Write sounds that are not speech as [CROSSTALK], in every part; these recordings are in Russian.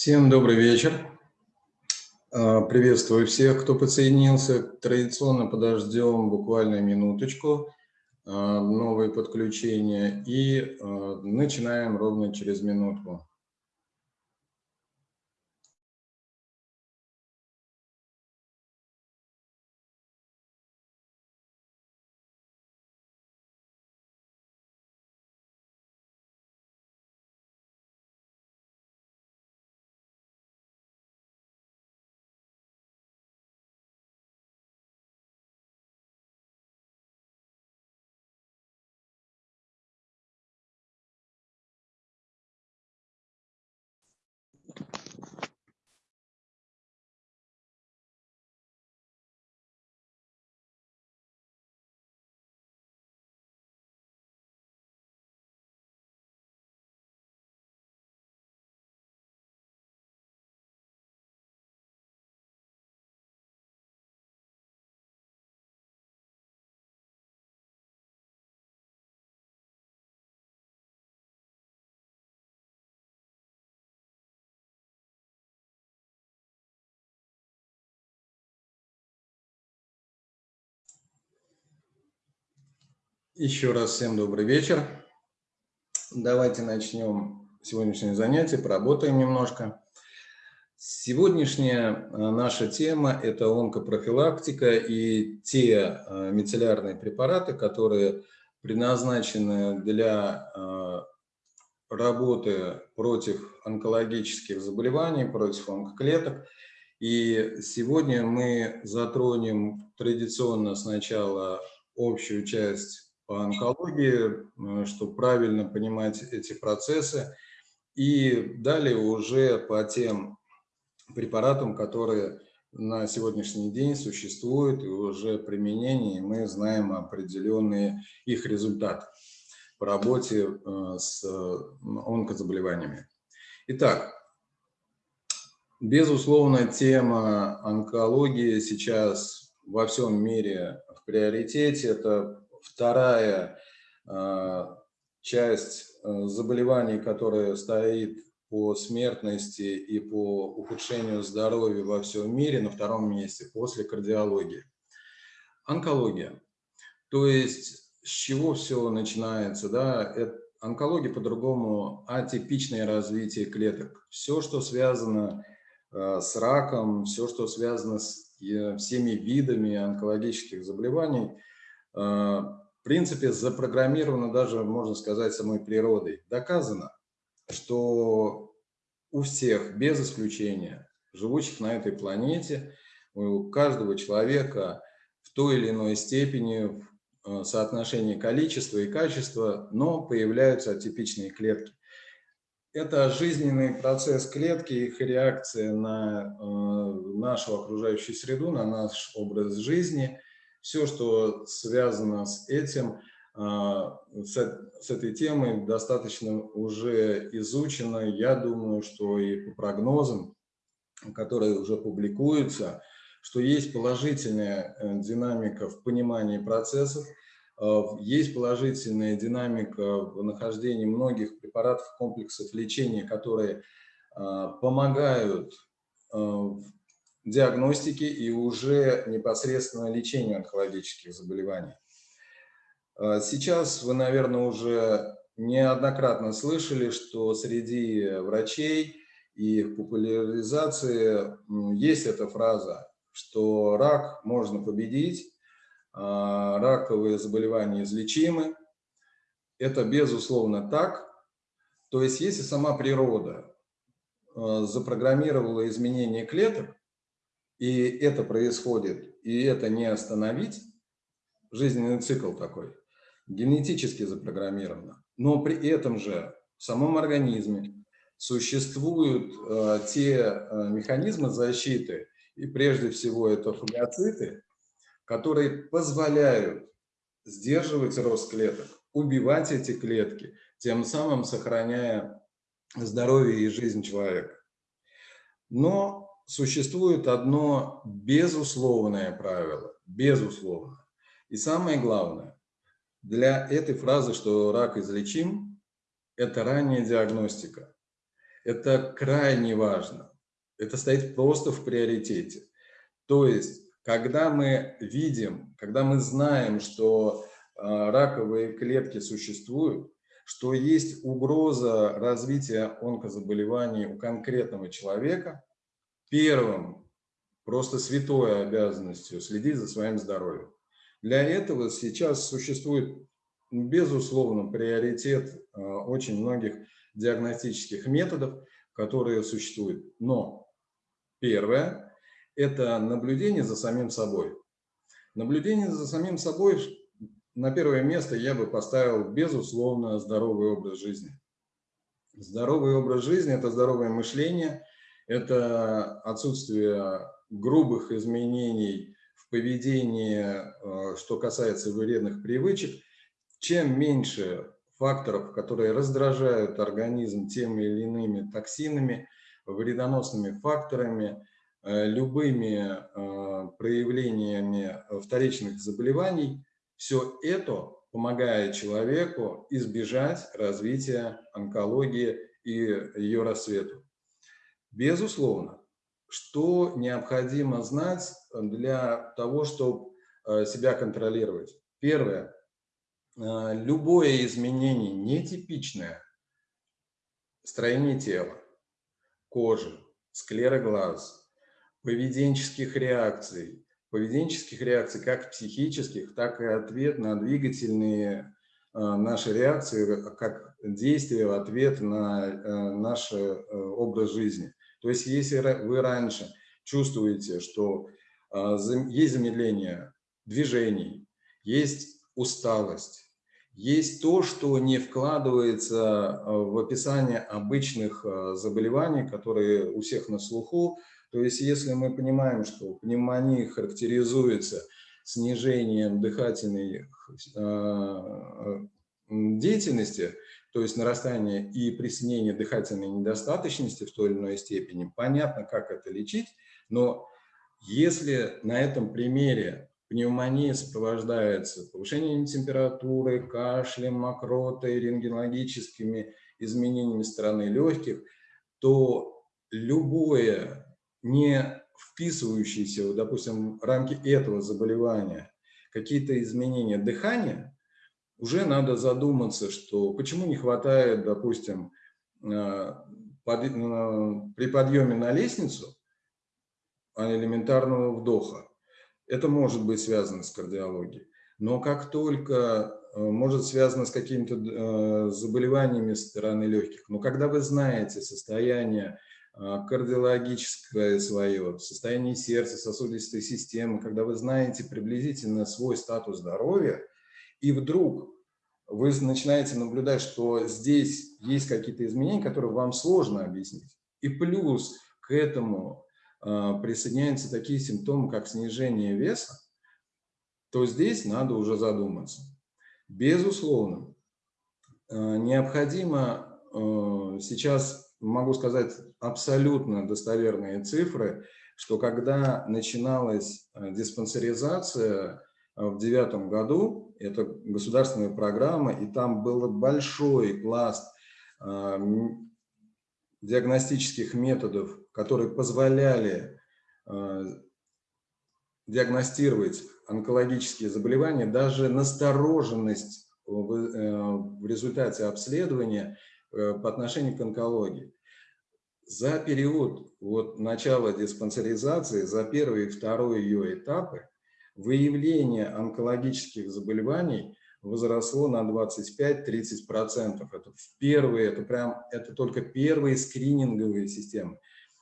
Всем добрый вечер. А, приветствую всех, кто подсоединился. Традиционно подождем буквально минуточку, а, новые подключения, и а, начинаем ровно через минутку. Еще раз всем добрый вечер. Давайте начнем сегодняшнее занятие, поработаем немножко. Сегодняшняя э, наша тема – это онкопрофилактика и те э, мицеллярные препараты, которые предназначены для э, работы против онкологических заболеваний, против онкоклеток. И сегодня мы затронем традиционно сначала общую часть по онкологии, э, чтобы правильно понимать эти процессы. И далее уже по тем препаратам, которые на сегодняшний день существуют и уже применение, мы знаем определенные их результаты по работе э, с онкозаболеваниями. Итак, безусловно, тема онкологии сейчас во всем мире в приоритете. Это вторая а, часть а, заболеваний, которая стоит по смертности и по ухудшению здоровья во всем мире на втором месте после кардиологии. Онкология. То есть с чего все начинается? Да? Это, онкология по-другому атипичное развитие клеток. Все, что связано э, с раком, все, что связано с э, всеми видами онкологических заболеваний – Э, в принципе, запрограммировано даже, можно сказать, самой природой. Доказано, что у всех, без исключения, живущих на этой планете, у каждого человека в той или иной степени в э, соотношении количества и качества, но появляются атипичные клетки. Это жизненный процесс клетки, их реакция на э, нашу окружающую среду, на наш образ жизни – все, что связано с этим, а, с этой темой, достаточно уже изучено. Я думаю, что и по прогнозам, которые уже публикуются, что есть положительная э, динамика в понимании процессов, а, есть положительная динамика в нахождении многих препаратов, комплексов лечения, которые а, помогают диагностики и уже непосредственно лечению онкологических заболеваний. А, сейчас вы, наверное, уже неоднократно слышали, что среди врачей и в популяризации есть эта фраза, что рак можно победить, а, раковые заболевания излечимы. Это безусловно так. То есть если сама природа а, запрограммировала изменение клеток, и это происходит, и это не остановить, жизненный цикл такой, генетически запрограммировано. Но при этом же в самом организме существуют э, те э, механизмы защиты, и прежде всего это фагоциты, которые позволяют сдерживать рост клеток, убивать эти клетки, тем самым сохраняя здоровье и жизнь человека. Но существует одно безусловное правило, безусловно. И самое главное, для этой фразы, что рак излечим, это ранняя диагностика. Это крайне важно. Это стоит просто в приоритете. То есть, когда мы видим, когда мы знаем, что а, раковые клетки существуют, что есть угроза развития онкозаболеваний у конкретного человека, первым, просто святой обязанностью следить за своим здоровьем. Для этого сейчас существует, безусловно, приоритет а, очень многих диагностических методов, которые существуют. Но первое – это наблюдение за самим собой. Наблюдение за самим собой на первое место я бы поставил, безусловно, здоровый образ жизни. Здоровый образ жизни – это здоровое мышление, это отсутствие грубых изменений в поведении, э, что касается вредных привычек. Чем меньше факторов, которые раздражают организм теми или иными токсинами, вредоносными факторами, э, любыми э, проявлениями вторичных заболеваний, все это помогает человеку избежать развития онкологии и ее рассвету. Безусловно, что необходимо знать для того, чтобы э, себя контролировать? Первое. Э, любое изменение нетипичное строение тела, кожи, склеры глаз, поведенческих реакций, поведенческих реакций, как психических, так и ответ на двигательные э, наши реакции, как действие в ответ на наш образ жизни. То есть если вы раньше чувствуете, что есть замедление движений, есть усталость, есть то, что не вкладывается э, в описание обычных э, заболеваний, которые у всех на слуху. То есть если мы понимаем, что пневмония характеризуется снижением дыхательной деятельности, то есть нарастание и приснение дыхательной недостаточности в той или иной степени, понятно, как это лечить, но если на этом примере пневмония сопровождается повышением температуры, кашлем, мокротой, рентгенологическими изменениями стороны легких, то любое не вписывающееся, допустим, в рамки этого заболевания, какие-то изменения дыхания, уже надо задуматься, что почему не хватает, допустим, э, под, э, при подъеме на лестницу элементарного вдоха. Это может быть связано с кардиологией. Но как только э, может связано с какими-то заболеваниями стороны легких, но когда вы знаете состояние кардиологическое свое, состояние сердца, сосудистой системы, когда вы знаете приблизительно свой статус здоровья, и вдруг вы начинаете наблюдать, что здесь есть какие-то изменения, которые вам сложно объяснить. И плюс к этому а, присоединяются такие симптомы, как снижение веса, то здесь надо уже задуматься. Безусловно, а, необходимо а, сейчас, могу сказать абсолютно достоверные цифры, что когда начиналась диспансеризация в девятом году, это государственная программа, и там был большой пласт диагностических методов, которые позволяли э, диагностировать онкологические заболевания, даже настороженность в, э, результате обследования э, по отношению к онкологии. За период вот, начала диспансеризации, за первый и второй ее этапы, выявление онкологических заболеваний возросло на 25-30%. Это в первые, это прям, это только первые скрининговые системы.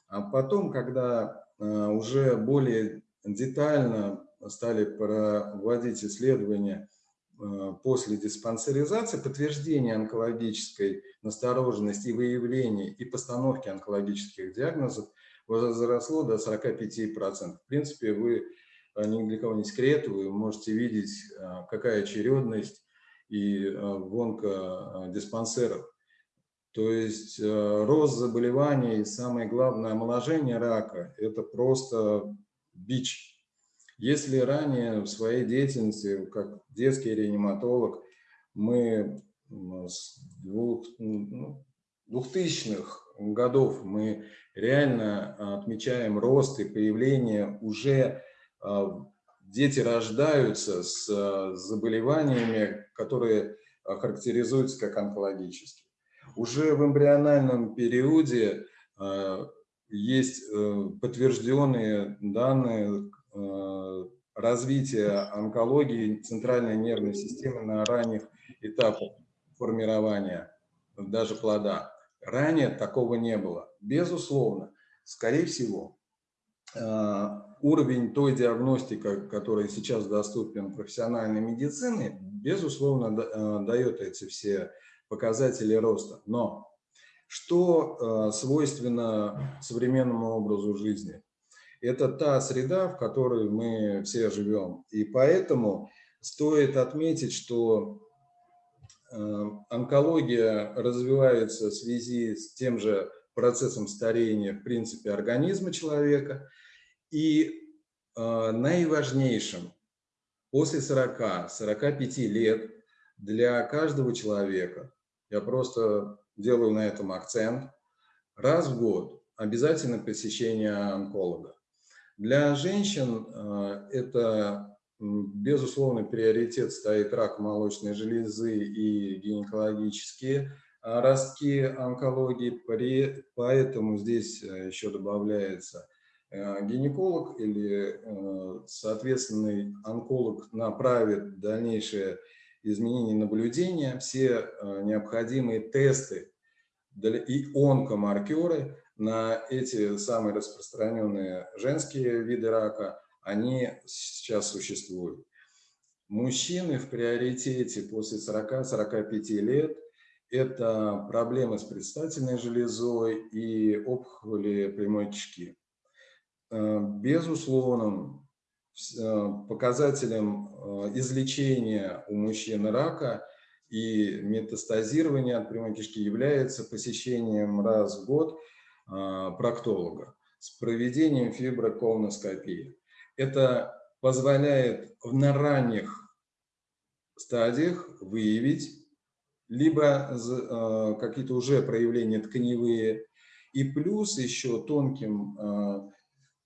А потом, когда э, уже более детально стали проводить исследования э, после диспансеризации, подтверждение онкологической настороженности и выявления и постановки онкологических диагнозов возросло до 45%. В принципе, вы ни для кого не секрет, вы можете видеть, какая очередность и в онкодиспансерах. То есть э, рост заболеваний, самое главное, омоложение рака – это просто бич. Если ранее в своей деятельности, как детский реаниматолог, мы с двух, ну, 2000-х годов мы реально отмечаем рост и появление уже дети рождаются с заболеваниями, которые характеризуются как онкологические. Уже в эмбриональном периоде есть подтвержденные данные развития онкологии центральной нервной системы на ранних этапах формирования даже плода. Ранее такого не было. Безусловно, скорее всего, э, уровень той диагностики, которая сейчас доступен профессиональной медицины, безусловно, э, дает эти все показатели роста. Но что э, свойственно современному образу жизни? Это та среда, в которой мы все живем. И поэтому стоит отметить, что э, онкология развивается в связи с тем же процессом старения, в принципе, организма человека. И э, наиважнейшим. После 40-45 лет для каждого человека, я просто делаю на этом акцент, раз в год обязательно посещение онколога. Для женщин э, это, безусловно, приоритет стоит рак молочной железы и гинекологические ростки онкологии, поэтому здесь э, еще добавляется гинеколог или соответственный онколог направит дальнейшее изменение наблюдения, все необходимые тесты и онкомаркеры на эти самые распространенные женские виды рака, они сейчас существуют. Мужчины в приоритете после 40-45 лет – это проблемы с предстательной железой и опухоли прямой кишки. Э, безусловным э, показателем э, излечения у мужчин рака и метастазирования от прямой кишки является посещением раз в год – проктолога с проведением фиброколоноскопии. Это позволяет на ранних стадиях выявить либо какие-то уже проявления тканевые, и плюс еще тонким,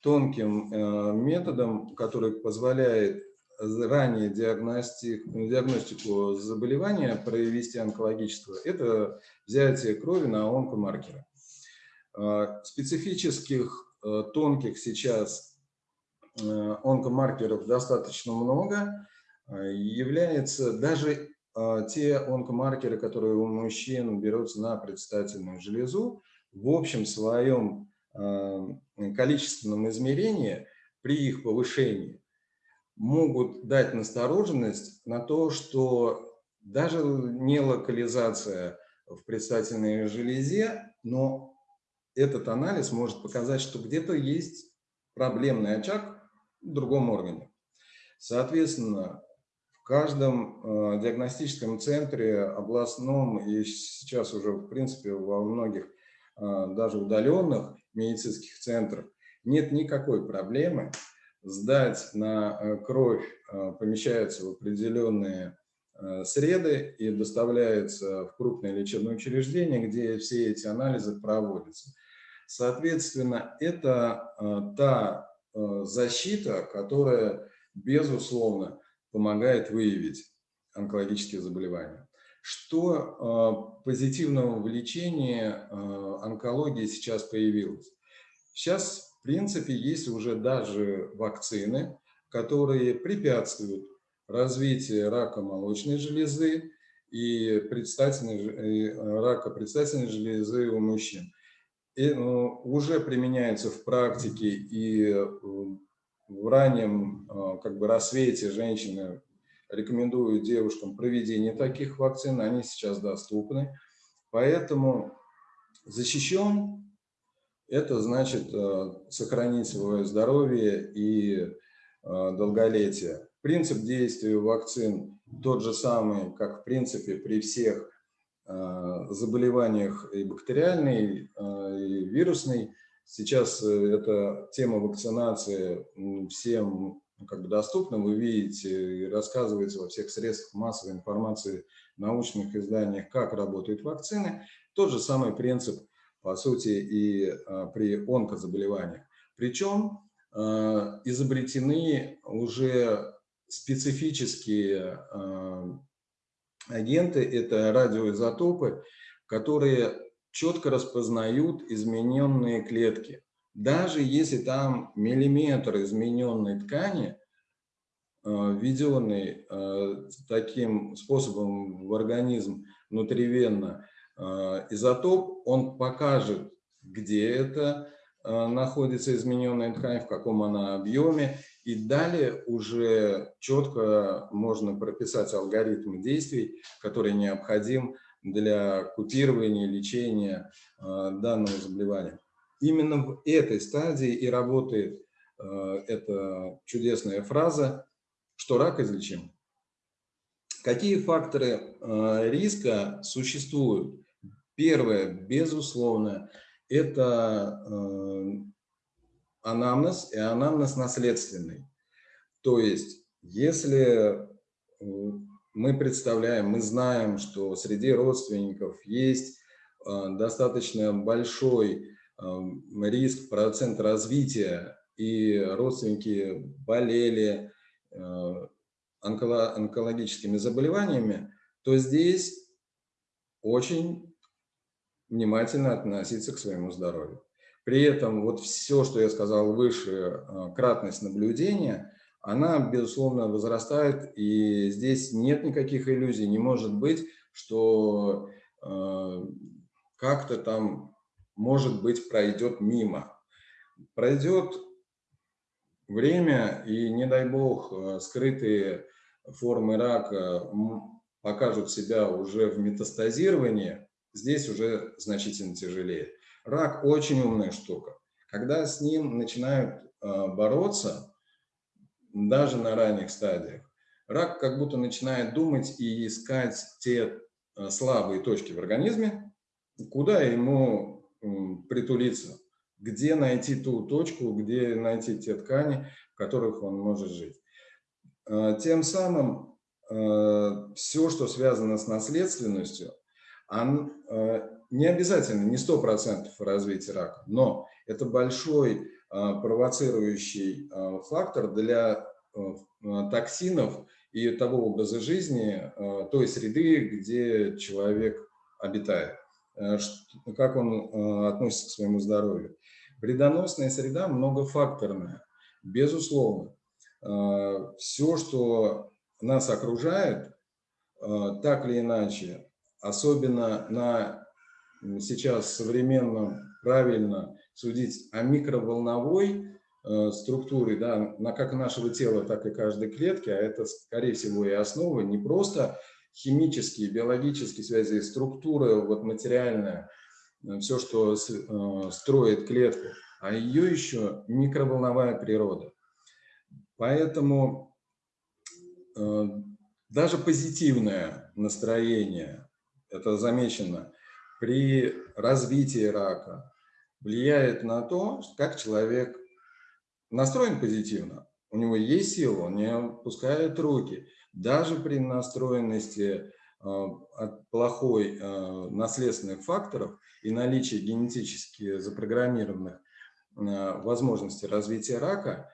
тонким методом, который позволяет ранее диагностик, диагностику заболевания провести онкологического, это взятие крови на онкомаркеры. Э, специфических э, тонких сейчас э, онкомаркеров достаточно много. Является даже те онкомаркеры, которые у мужчин берутся на предстательную железу, в общем своем количественном измерении при их повышении могут дать настороженность на то, что даже не локализация в предстательной железе, но этот анализ может показать, что где-то есть проблемный очаг в другом органе. Соответственно, в каждом э, диагностическом центре, областном и сейчас уже, в принципе, во многих э, даже удаленных медицинских центрах нет никакой проблемы сдать на э, кровь, помещается в определенные среды и доставляется в крупное лечебное учреждение, где все эти анализы проводятся. Соответственно, это э, та э, защита, которая, безусловно, помогает выявить онкологические заболевания. Что э, позитивного в лечении онкологии сейчас появилось? Сейчас, в принципе, есть уже даже вакцины, которые препятствуют развитию рака молочной железы и предстательной, рака предстательной железы у мужчин и, ну, уже применяется в практике и э, в раннем э, как бы, рассвете женщины рекомендуют девушкам проведение таких вакцин, они сейчас доступны. Поэтому защищен – это значит э, сохранить свое здоровье и долголетие. Принцип действия вакцин тот же самый, как в принципе при всех Э, заболеваниях и бактериальной, э, и вирусной. Сейчас э, эта тема вакцинации всем как бы доступна, вы видите, рассказывается во всех средствах массовой информации, научных изданиях, как работают вакцины. Тот же самый принцип, по сути, и при онкозаболеваниях. Причем изобретены уже специфические агенты, это радиоизотопы, которые четко распознают измененные клетки. Даже если там миллиметр измененной ткани, э, введенный э, таким способом в организм внутривенно, э, изотоп, он покажет, где это находится измененная ткань, в каком она объеме, и далее уже четко можно прописать алгоритм действий, который необходим для купирования, лечения данного заболевания. Именно в этой стадии и работает э, эта чудесная фраза, что рак излечим. Какие факторы э, риска существуют? Первое, безусловно, это анамнез и анамнез наследственный. То есть, если мы представляем, мы знаем, что среди родственников есть э, достаточно большой э, риск, процент развития, и родственники болели э, онкологическими заболеваниями, то здесь очень внимательно относиться к своему здоровью. При этом вот все, что я сказал выше, кратность наблюдения, она, безусловно, возрастает, и здесь нет никаких иллюзий. Не может быть, что э, как-то там, может быть, пройдет мимо. Пройдет время, и, не дай бог, э, скрытые формы рака покажут себя уже в метастазировании, здесь уже значительно тяжелее. Рак очень умная штука. Когда с ним начинают э, бороться, даже на ранних стадиях, рак как будто начинает думать и искать те э, слабые точки в организме, куда ему притулиться, где найти ту точку, где найти те ткани, в которых он может жить. Э, тем самым э, все, что связано с наследственностью, не обязательно, не 100% развития рака, но это большой а, провоцирующий а, фактор для а, токсинов и того образа жизни, той среды, где человек обитает, как он относится к своему здоровью. Вредоносная среда многофакторная, безусловно. Все, что нас окружает, так или иначе, особенно на сейчас современном, правильно судить о микроволновой э, структуре, да, на как нашего тела, так и каждой клетки, а это, скорее всего, и основа не просто химические, биологические связи, структура вот материальная, э, все, что э, строит клетку, а ее еще микроволновая природа. Поэтому даже позитивное настроение, это замечено, при развитии рака, влияет на то, как человек настроен позитивно. У него есть сила, он не опускает руки. Даже при настроенности э, от плохой э, наследственных факторов и наличии генетически запрограммированных э, возможностей развития рака,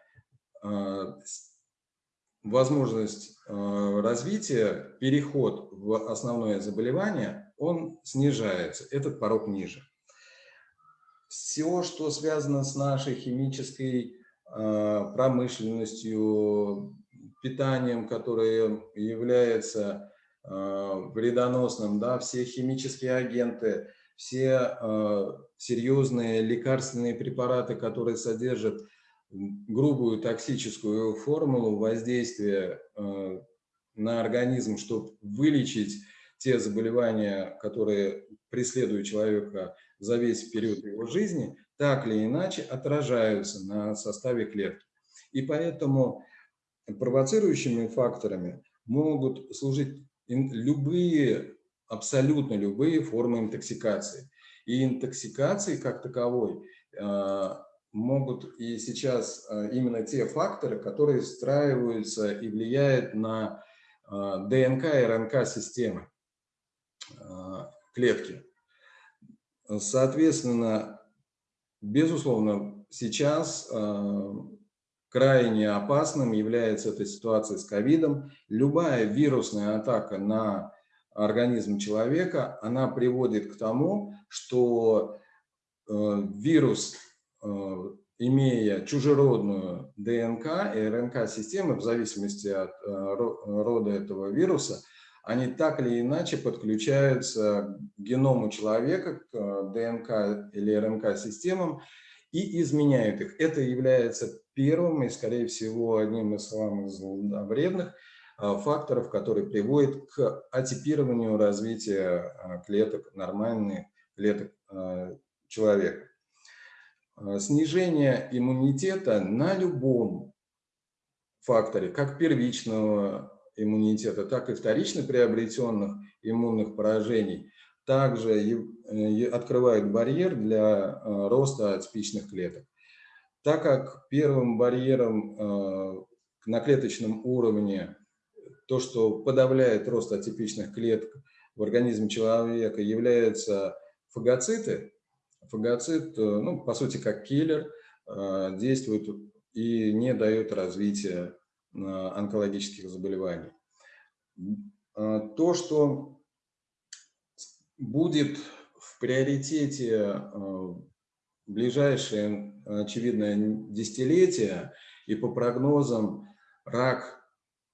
возможность развития, переход в основное заболевание, он снижается, этот порог ниже. Все, что связано с нашей химической промышленностью, питанием, которое является а, вредоносным, да, все химические агенты, все а, серьезные лекарственные препараты, которые содержат грубую токсическую формулу воздействия на организм, чтобы вылечить те заболевания, которые преследуют человека за весь период его жизни, так или иначе отражаются на составе клетки. И поэтому провоцирующими факторами могут служить любые, абсолютно любые формы интоксикации. И интоксикации как таковой а, могут и сейчас а, именно те факторы, которые встраиваются и влияют на а, ДНК и РНК системы клетки. Соответственно, безусловно, сейчас крайне опасным является эта ситуация с ковидом. Любая вирусная атака на организм человека, она приводит к тому, что э, вирус, э, имея чужеродную ДНК и РНК-системы, в зависимости от э, рода этого вируса, они так или иначе подключаются к геному человека, к ДНК или РНК-системам и изменяют их. Это является первым и, скорее всего, одним из самых вредных а, факторов, который приводит к атипированию развития а, клеток, нормальных клеток а, человека. Снижение иммунитета на любом факторе, как первичного иммунитета, так и вторично приобретенных иммунных поражений, также э, открывает барьер для роста атипичных клеток. Так как первым барьером э, на клеточном уровне то, что подавляет рост атипичных клеток в организме человека, являются фагоциты. Фагоцит, э, ну, по сути, как киллер, э, действует и не дает развития онкологических заболеваний. То, что будет в приоритете ближайшие, очевидно, десятилетия, и по прогнозам рак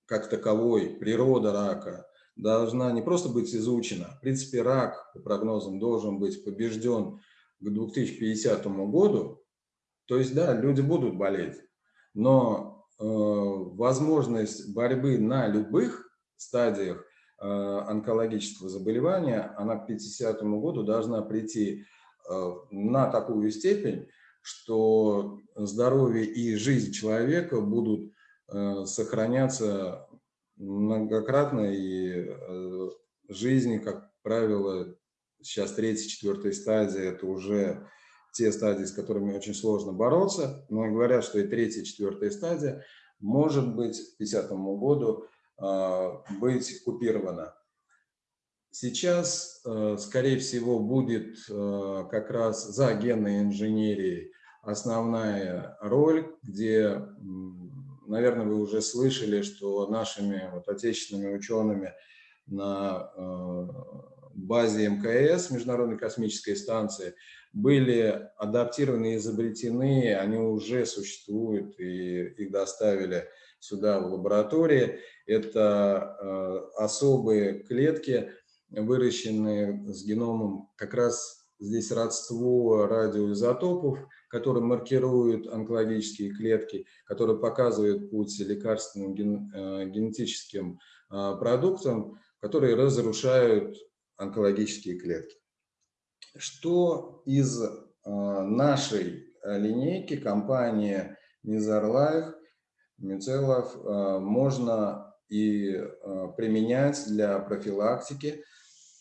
как таковой, природа рака, должна не просто быть изучена. В принципе, рак, по прогнозам, должен быть побежден к 2050 году. То есть, да, люди будут болеть, но э, возможность борьбы на любых стадиях э, онкологического заболевания, она к 50 году должна прийти Э, на такую степень, что здоровье и жизнь человека будут э, сохраняться многократно, и э, жизни, как правило, сейчас третья, четвертая стадия, это уже те стадии, с которыми очень сложно бороться, но говорят, что и третья, четвертая стадия. Может быть к 50 году быть купирована. Сейчас, э, скорее всего, будет э, как раз за генной инженерией основная роль, где, наверное, вы уже слышали, что нашими вот отечественными учеными на э, базе МКС, Международной космической станции, были адаптированы и изобретены, они уже существуют, и их доставили сюда в лаборатории. Это особые клетки, выращенные с геномом как раз здесь родство радиоизотопов, которые маркируют онкологические клетки, которые показывают путь лекарственным э, генетическим э, продуктам, которые разрушают онкологические клетки. Что из э, нашей линейки компании Низарлайф, Мицелов можно и применять для профилактики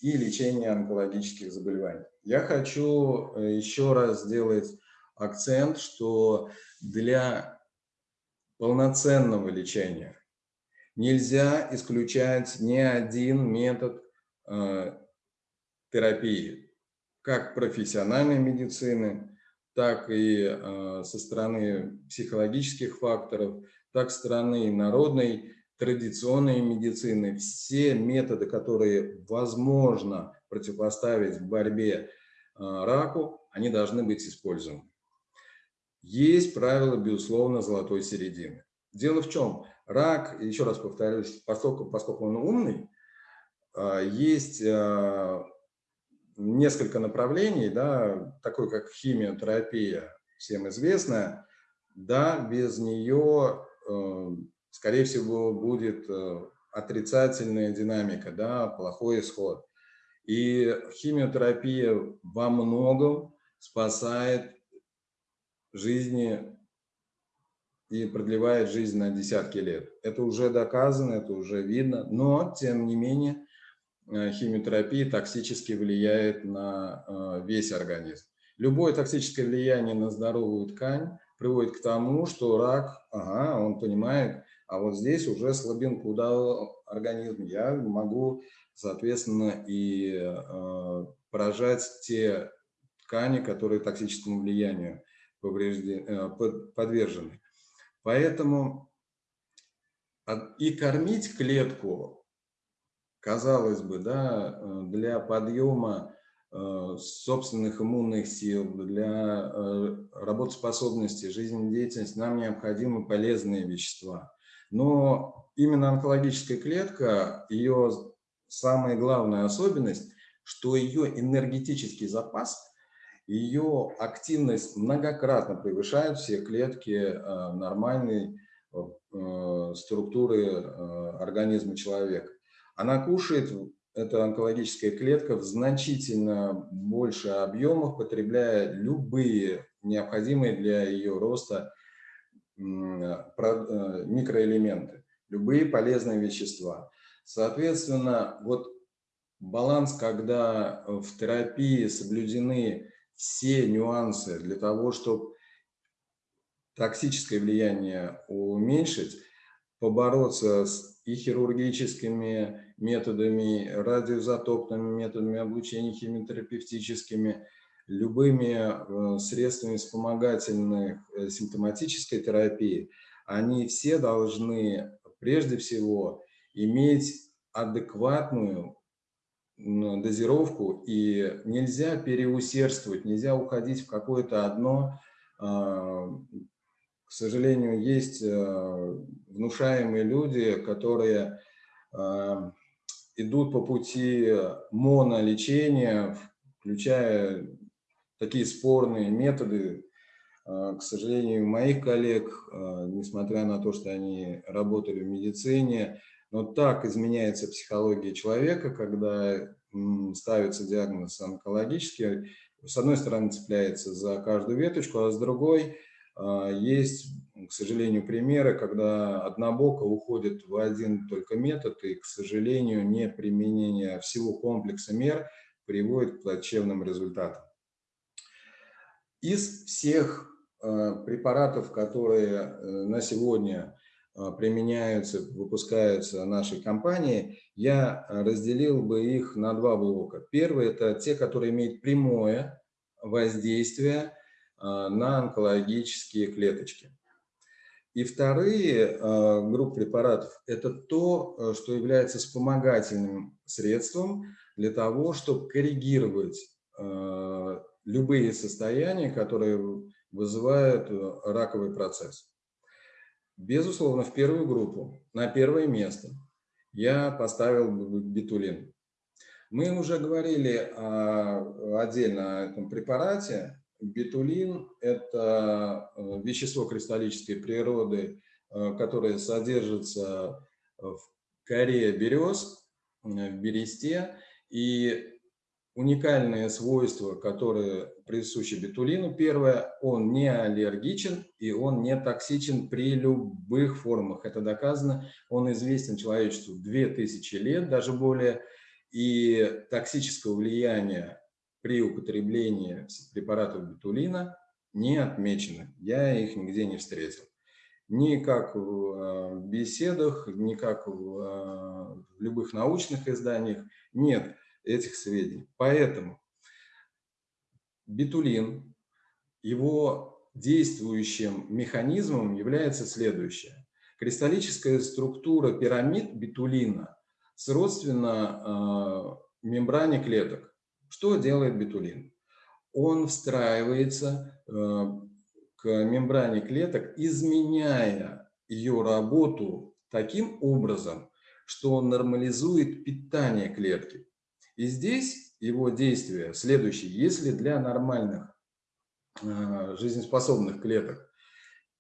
и лечения онкологических заболеваний. Я хочу э, еще раз сделать акцент, что для полноценного лечения нельзя исключать ни один метод э, терапии, как профессиональной медицины, так и э, со стороны психологических факторов, так стороны народной традиционной медицины, все методы, которые возможно противопоставить в борьбе а, раку, они должны быть использованы. Есть правило, безусловно, золотой середины. Дело в чем? Рак, еще раз повторюсь, поскольку, поскольку он умный, а, есть а, несколько направлений, да, такой как химиотерапия, всем известная, да, без нее скорее всего, будет э, отрицательная динамика, да, плохой исход. И химиотерапия во многом спасает жизни и продлевает жизнь на десятки лет. Это уже доказано, это уже видно, но, тем не менее, э, химиотерапия токсически влияет на э, весь организм. Любое токсическое влияние на здоровую ткань приводит к тому, что рак, ага, он понимает, а вот здесь уже слабинку дал организм, я могу, соответственно, и э, поражать те ткани, которые токсическому влиянию подвержены. Поэтому и кормить клетку, казалось бы, да, для подъема Э, собственных иммунных сил, для э, работоспособности, жизнедеятельности нам необходимы полезные вещества. Но именно онкологическая клетка, ее самая главная особенность, что ее энергетический запас, ее активность многократно превышает все клетки э, нормальной структуры организма человека. Она кушает эта онкологическая клетка в значительно больше объемах, потребляя любые необходимые для ее роста э, микроэлементы, любые полезные вещества. Соответственно, вот баланс, когда в терапии соблюдены все нюансы для того, чтобы токсическое влияние уменьшить, побороться с и хирургическими методами, радиоизотопными методами облучения, химиотерапевтическими, любыми э, средствами вспомогательной э, симптоматической терапии, они все должны прежде всего иметь адекватную дозировку, и нельзя переусердствовать, нельзя уходить в какое-то одно. Сожалению, есть э, внушаемые люди, которые идут по пути монолечения, включая такие спорные методы. А, к сожалению, моих коллег, несмотря на то, что они работали в медицине, но так изменяется психология человека, когда ставится диагноз онкологический, с одной стороны цепляется за каждую веточку, а с другой есть к сожалению, примеры, когда однобоко уходит в один только метод, и, к сожалению, не применение всего комплекса мер приводит к плачевным результатам. Из всех э, препаратов, которые э, на сегодня э, применяются, выпускаются нашей компанией, я разделил бы их на два блока. Первый – это те, которые имеют прямое воздействие на онкологические клеточки. И вторые а, группы препаратов – это то, э, что является вспомогательным средством для того, чтобы коррегировать а, любые состояния, которые вызывают раковый процесс. Безусловно, в первую группу, на первое место я поставил битулин. Мы уже говорили отдельно о этом препарате, Бетулин – это э, вещество кристаллической природы, э, которое содержится в коре берез, э, в бересте. И уникальное свойство, которое присуще бетулину, первое, он не аллергичен и он не токсичен при любых формах. Это доказано, он известен человечеству 2000 лет, даже более, и токсического влияния при употреблении препаратов бетулина не отмечены. Я их нигде не встретил. Ни как в э, беседах, ни как в, э, в любых научных изданиях нет этих сведений. Поэтому бетулин, его действующим механизмом является следующее. Кристаллическая структура пирамид бетулина сродственна э, мембране клеток. Что делает бетулин? Он встраивается э, к мембране клеток, изменяя ее работу таким образом, что он нормализует питание клетки. И здесь его действие следующее. Если для нормальных э, жизнеспособных клеток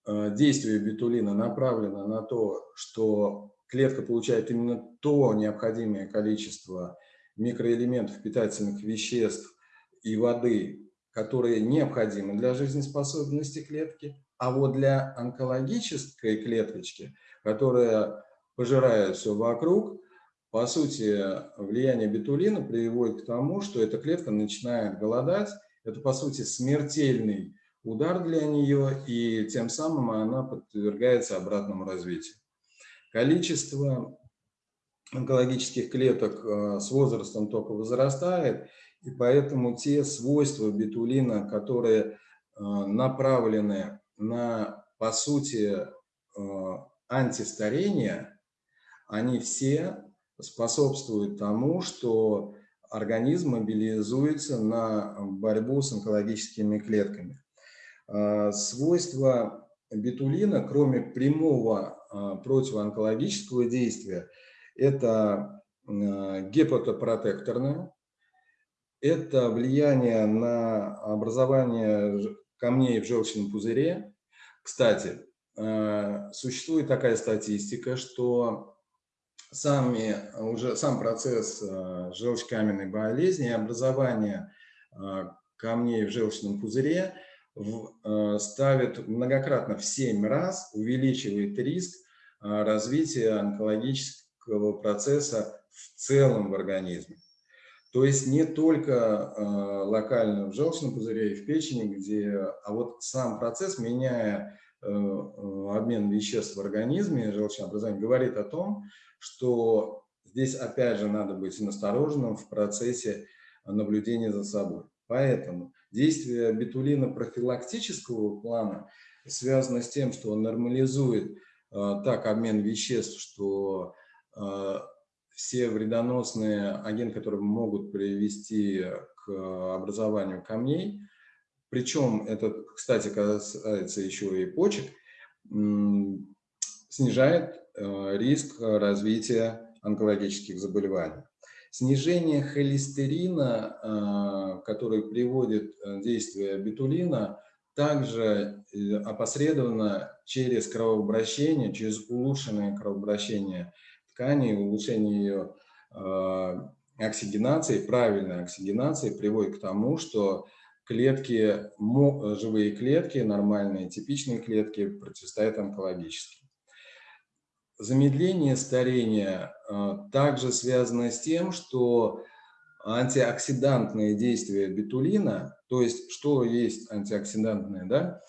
э, действие бетулина направлено на то, что клетка получает именно то необходимое количество микроэлементов, питательных веществ и воды, которые необходимы для жизнеспособности клетки, а вот для онкологической клеточки, которая пожирает все вокруг, по сути, влияние бетулина приводит к тому, что эта клетка начинает голодать. Это, по сути, смертельный удар для нее, и тем самым она подвергается обратному развитию. Количество онкологических клеток э, с возрастом только возрастает, И поэтому те свойства бетулина, которые направлены на, по сути, антистарение, они все способствуют тому, что организм мобилизуется на борьбу с онкологическими клетками. Свойства бетулина, кроме прямого противоонкологического действия, это а, гепатопротекторное, это влияние на образование камней в желчном пузыре. Кстати, существует такая статистика, что сами, уже сам процесс желчекаменной болезни и образование камней в желчном пузыре – Э, ставит многократно в 7 раз, увеличивает риск э, развития онкологического процесса в целом в организме. То есть не только э, локально в желчном пузыре и в печени, где, а вот сам процесс, меняя обмен веществ в организме, желчеобразование, говорит о том, что здесь опять же надо быть настороженным в процессе наблюдения за собой. Поэтому действие бетулина профилактического плана связано с тем, что он нормализует э, так обмен веществ, что э, все вредоносные агенты, которые могут привести к образованию камней, причем это, кстати, касается еще и почек, снижает э, риск развития онкологических заболеваний. Снижение холестерина, а, который приводит э, действие бетулина, также э, опосредованно через кровообращение, через улучшенное кровообращение ткани, улучшение ее а, оксигенации, правильной оксигенации приводит к тому, что клетки, живые клетки, нормальные, типичные клетки противостоят онкологическим. Замедление старения а, также связано с тем, что антиоксидантные действия бетулина, то есть что есть антиоксидантные, да,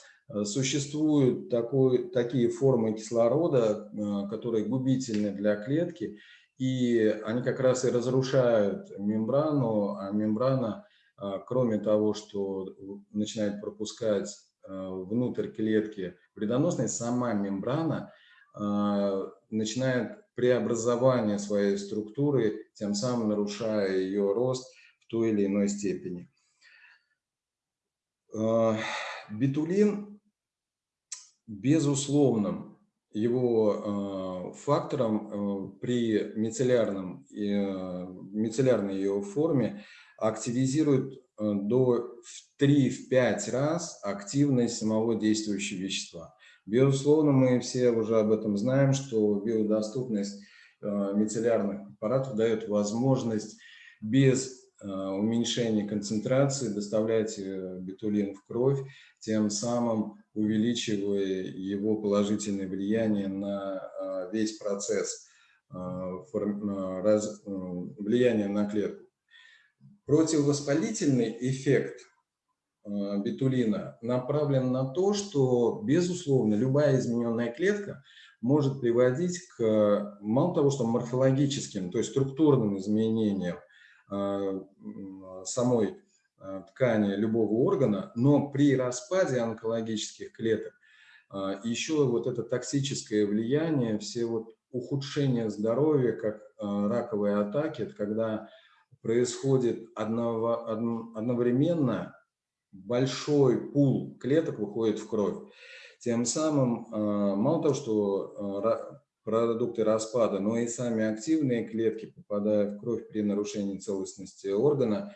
существуют такой, такие формы кислорода, а, которые губительны для клетки, и они как раз и разрушают мембрану, а мембрана, кроме того, что начинает пропускать внутрь клетки вредоносные, сама мембрана – начинает преобразование своей структуры, тем самым нарушая ее рост в той или иной степени. Бетулин, безусловным его а, фактором при мицеллярном, мицеллярной ее форме активизирует до 3-5 раз активность самого действующего вещества. Безусловно, мы все уже об этом знаем, что биодоступность э, мицеллярных препаратов дает возможность без э, уменьшения концентрации доставлять э, бетулин в кровь, тем самым увеличивая его положительное влияние на весь процесс влияния на клетку. Противовоспалительный эффект Э, бетулина направлен на то, что, безусловно, любая измененная клетка может приводить к, мало того, что морфологическим, то есть структурным изменениям э, самой э, ткани любого органа, но при распаде онкологических клеток еще вот это токсическое влияние, все вот ухудшения здоровья, как раковые атаки, это когда происходит одновременно большой пул клеток выходит в кровь. Тем самым, мало того, что продукты распада, но и сами активные клетки, попадая в кровь при нарушении целостности органа,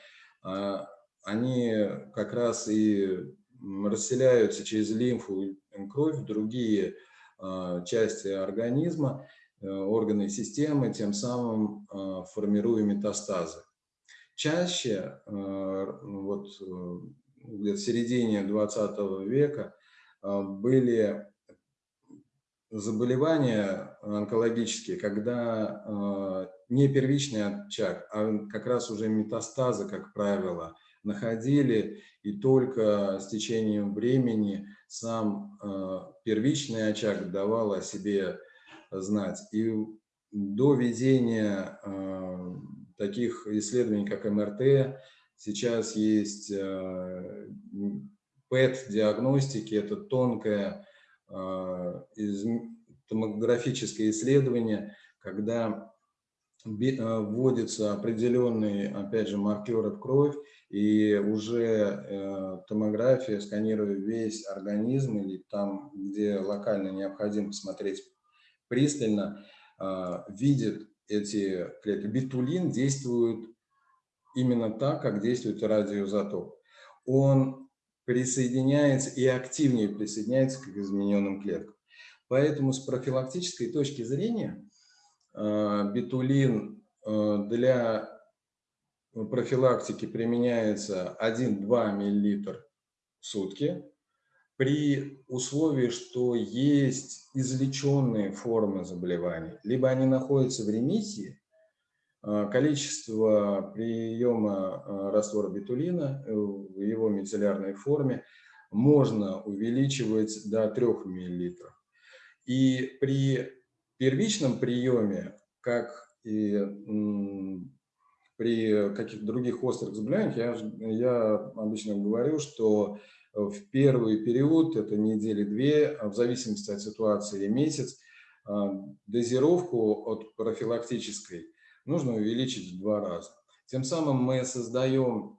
они как раз и расселяются через лимфу и кровь в другие части организма, органы и системы, тем самым формируя метастазы. Чаще вот, где в середине 20 века а, были заболевания онкологические, когда а, не первичный очаг, а как раз уже метастазы, как правило, находили, и только с течением времени сам а, первичный очаг давал о себе знать. И до ведения таких исследований, как МРТ, Сейчас есть ПЭТ-диагностики, это тонкое томографическое исследование, когда вводятся определенные, опять же, маркеры в кровь, и уже э, томография, сканируя весь организм или там, где локально необходимо посмотреть пристально, э, видит эти клетки. Битулин действует именно так, как действует радиоизотоп. Он присоединяется и активнее присоединяется к измененным клеткам. Поэтому с профилактической точки зрения э, битулин э, для профилактики применяется 1-2 мл в сутки при условии, что есть излеченные формы заболеваний, либо они находятся в ремиссии, а, количество приема раствора битулина в его мицеллярной форме можно увеличивать до 3 мл. И при первичном приеме, как и при каких-то других острых заболеваниях, я, я обычно говорю, что в первый период, это недели-две, в зависимости от ситуации месяц, а, дозировку от профилактической нужно увеличить в два раза. Тем самым мы создаем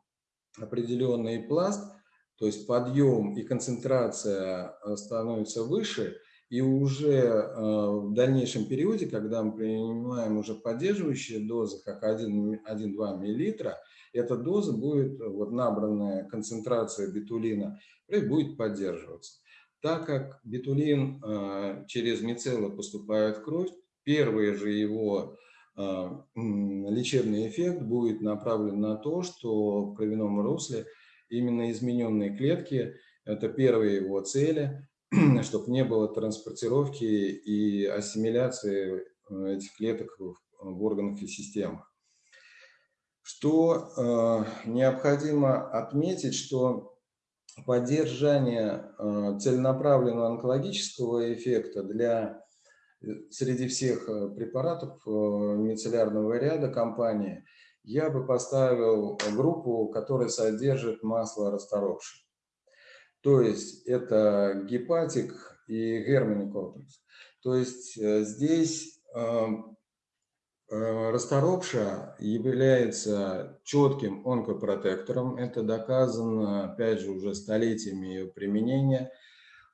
определенный пласт, то есть подъем и концентрация становится выше, и уже э, в дальнейшем периоде, когда мы принимаем уже поддерживающие дозы, как 1-2 мл, эта доза будет, вот набранная концентрация битулина, будет поддерживаться. Так как битулин э, через мицеллы поступает в кровь, первый же его э, лечебный эффект будет направлен на то, что в кровяном русле именно измененные клетки, это первые его цели, [CLEARS THROAT] чтобы не было транспортировки и ассимиляции э, этих клеток в органах и системах. Что э, необходимо отметить, что поддержание э, целенаправленного онкологического эффекта для среди всех препаратов мицеллярного ряда компании я бы поставил группу, которая содержит масло расторопшее. То есть это гепатик и германикотекс. То есть э, здесь эм, э, расторопша является четким онкопротектором. Это доказано, опять же, уже столетиями ее применения.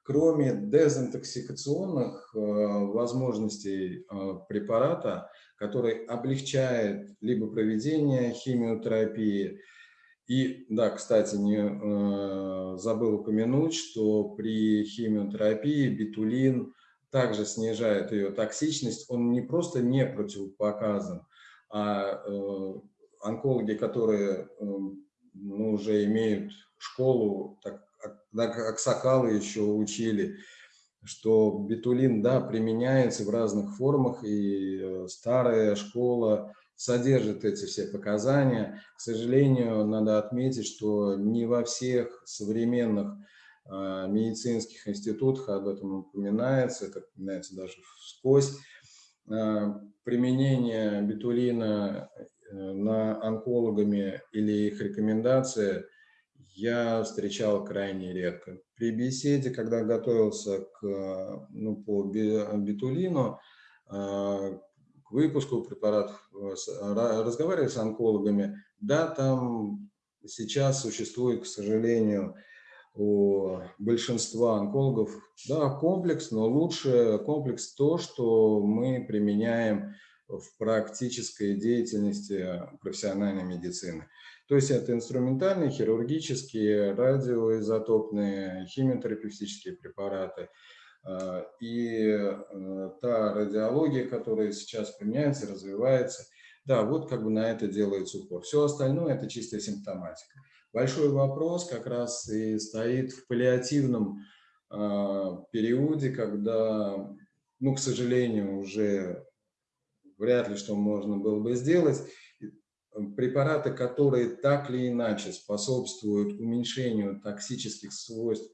Кроме дезинтоксикационных э, возможностей препарата, который облегчает либо проведение химиотерапии, и, да, кстати, не э, забыл упомянуть, что при химиотерапии битулин также снижает ее токсичность. Он не просто не противопоказан, а э, онкологи, которые э, ну, уже имеют школу, так, Аксакалы еще учили, что битулин, да, применяется в разных формах, и э, старая школа содержит эти все показания. К сожалению, надо отметить, что не во всех современных э, медицинских институтах об этом упоминается, это упоминается даже вскользь. Э, применение битулина э, на онкологами или их рекомендации я встречал крайне редко. При беседе, когда готовился к, ну, по битулину, к выпуску препаратов, разговаривая с онкологами, да, там сейчас существует, к сожалению, у большинства онкологов, да, комплекс, но лучше комплекс то, что мы применяем в практической деятельности профессиональной медицины. То есть это инструментальные, хирургические, радиоизотопные, химиотерапевтические препараты – и э, та радиология, которая сейчас применяется, развивается, да, вот как бы на это делается упор. Все остальное – это чистая симптоматика. Большой вопрос как раз и стоит в паллиативном а, периоде, когда, ну, к сожалению, уже вряд ли что можно было бы сделать. Препараты, которые так или иначе способствуют уменьшению токсических свойств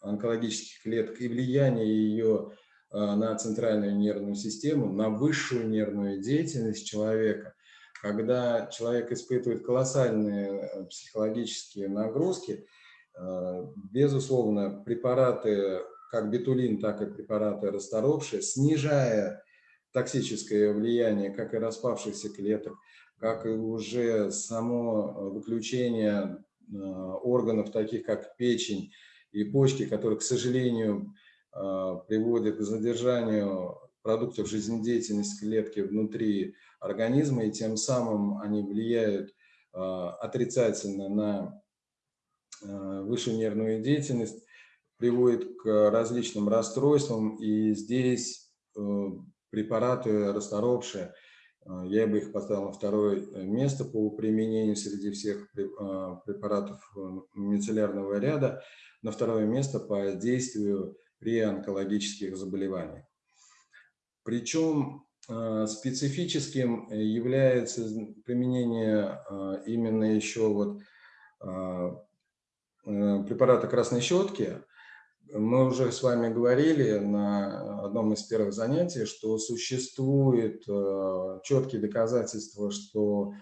онкологических клеток и влияние ее а, на центральную нервную систему, на высшую нервную деятельность человека, когда человек испытывает колоссальные психологические нагрузки, безусловно, препараты, как бетулин, так и препараты расторопшие, снижая токсическое влияние как и распавшихся клеток, как и уже само выключение органов, таких как печень и почки, которые, к сожалению, приводят к задержанию продуктов жизнедеятельности клетки внутри организма, и тем самым они влияют отрицательно на высшую нервную деятельность, приводит к различным расстройствам, и здесь э, препараты расторопшие, э, я бы их поставил на второе место по применению среди всех э, препаратов мицеллярного ряда, на второе место по действию при онкологических заболеваниях. Причем специфическим является применение именно еще вот препарата красной щетки, мы уже с вами говорили на одном из первых занятий, что существует э, четкие доказательства, что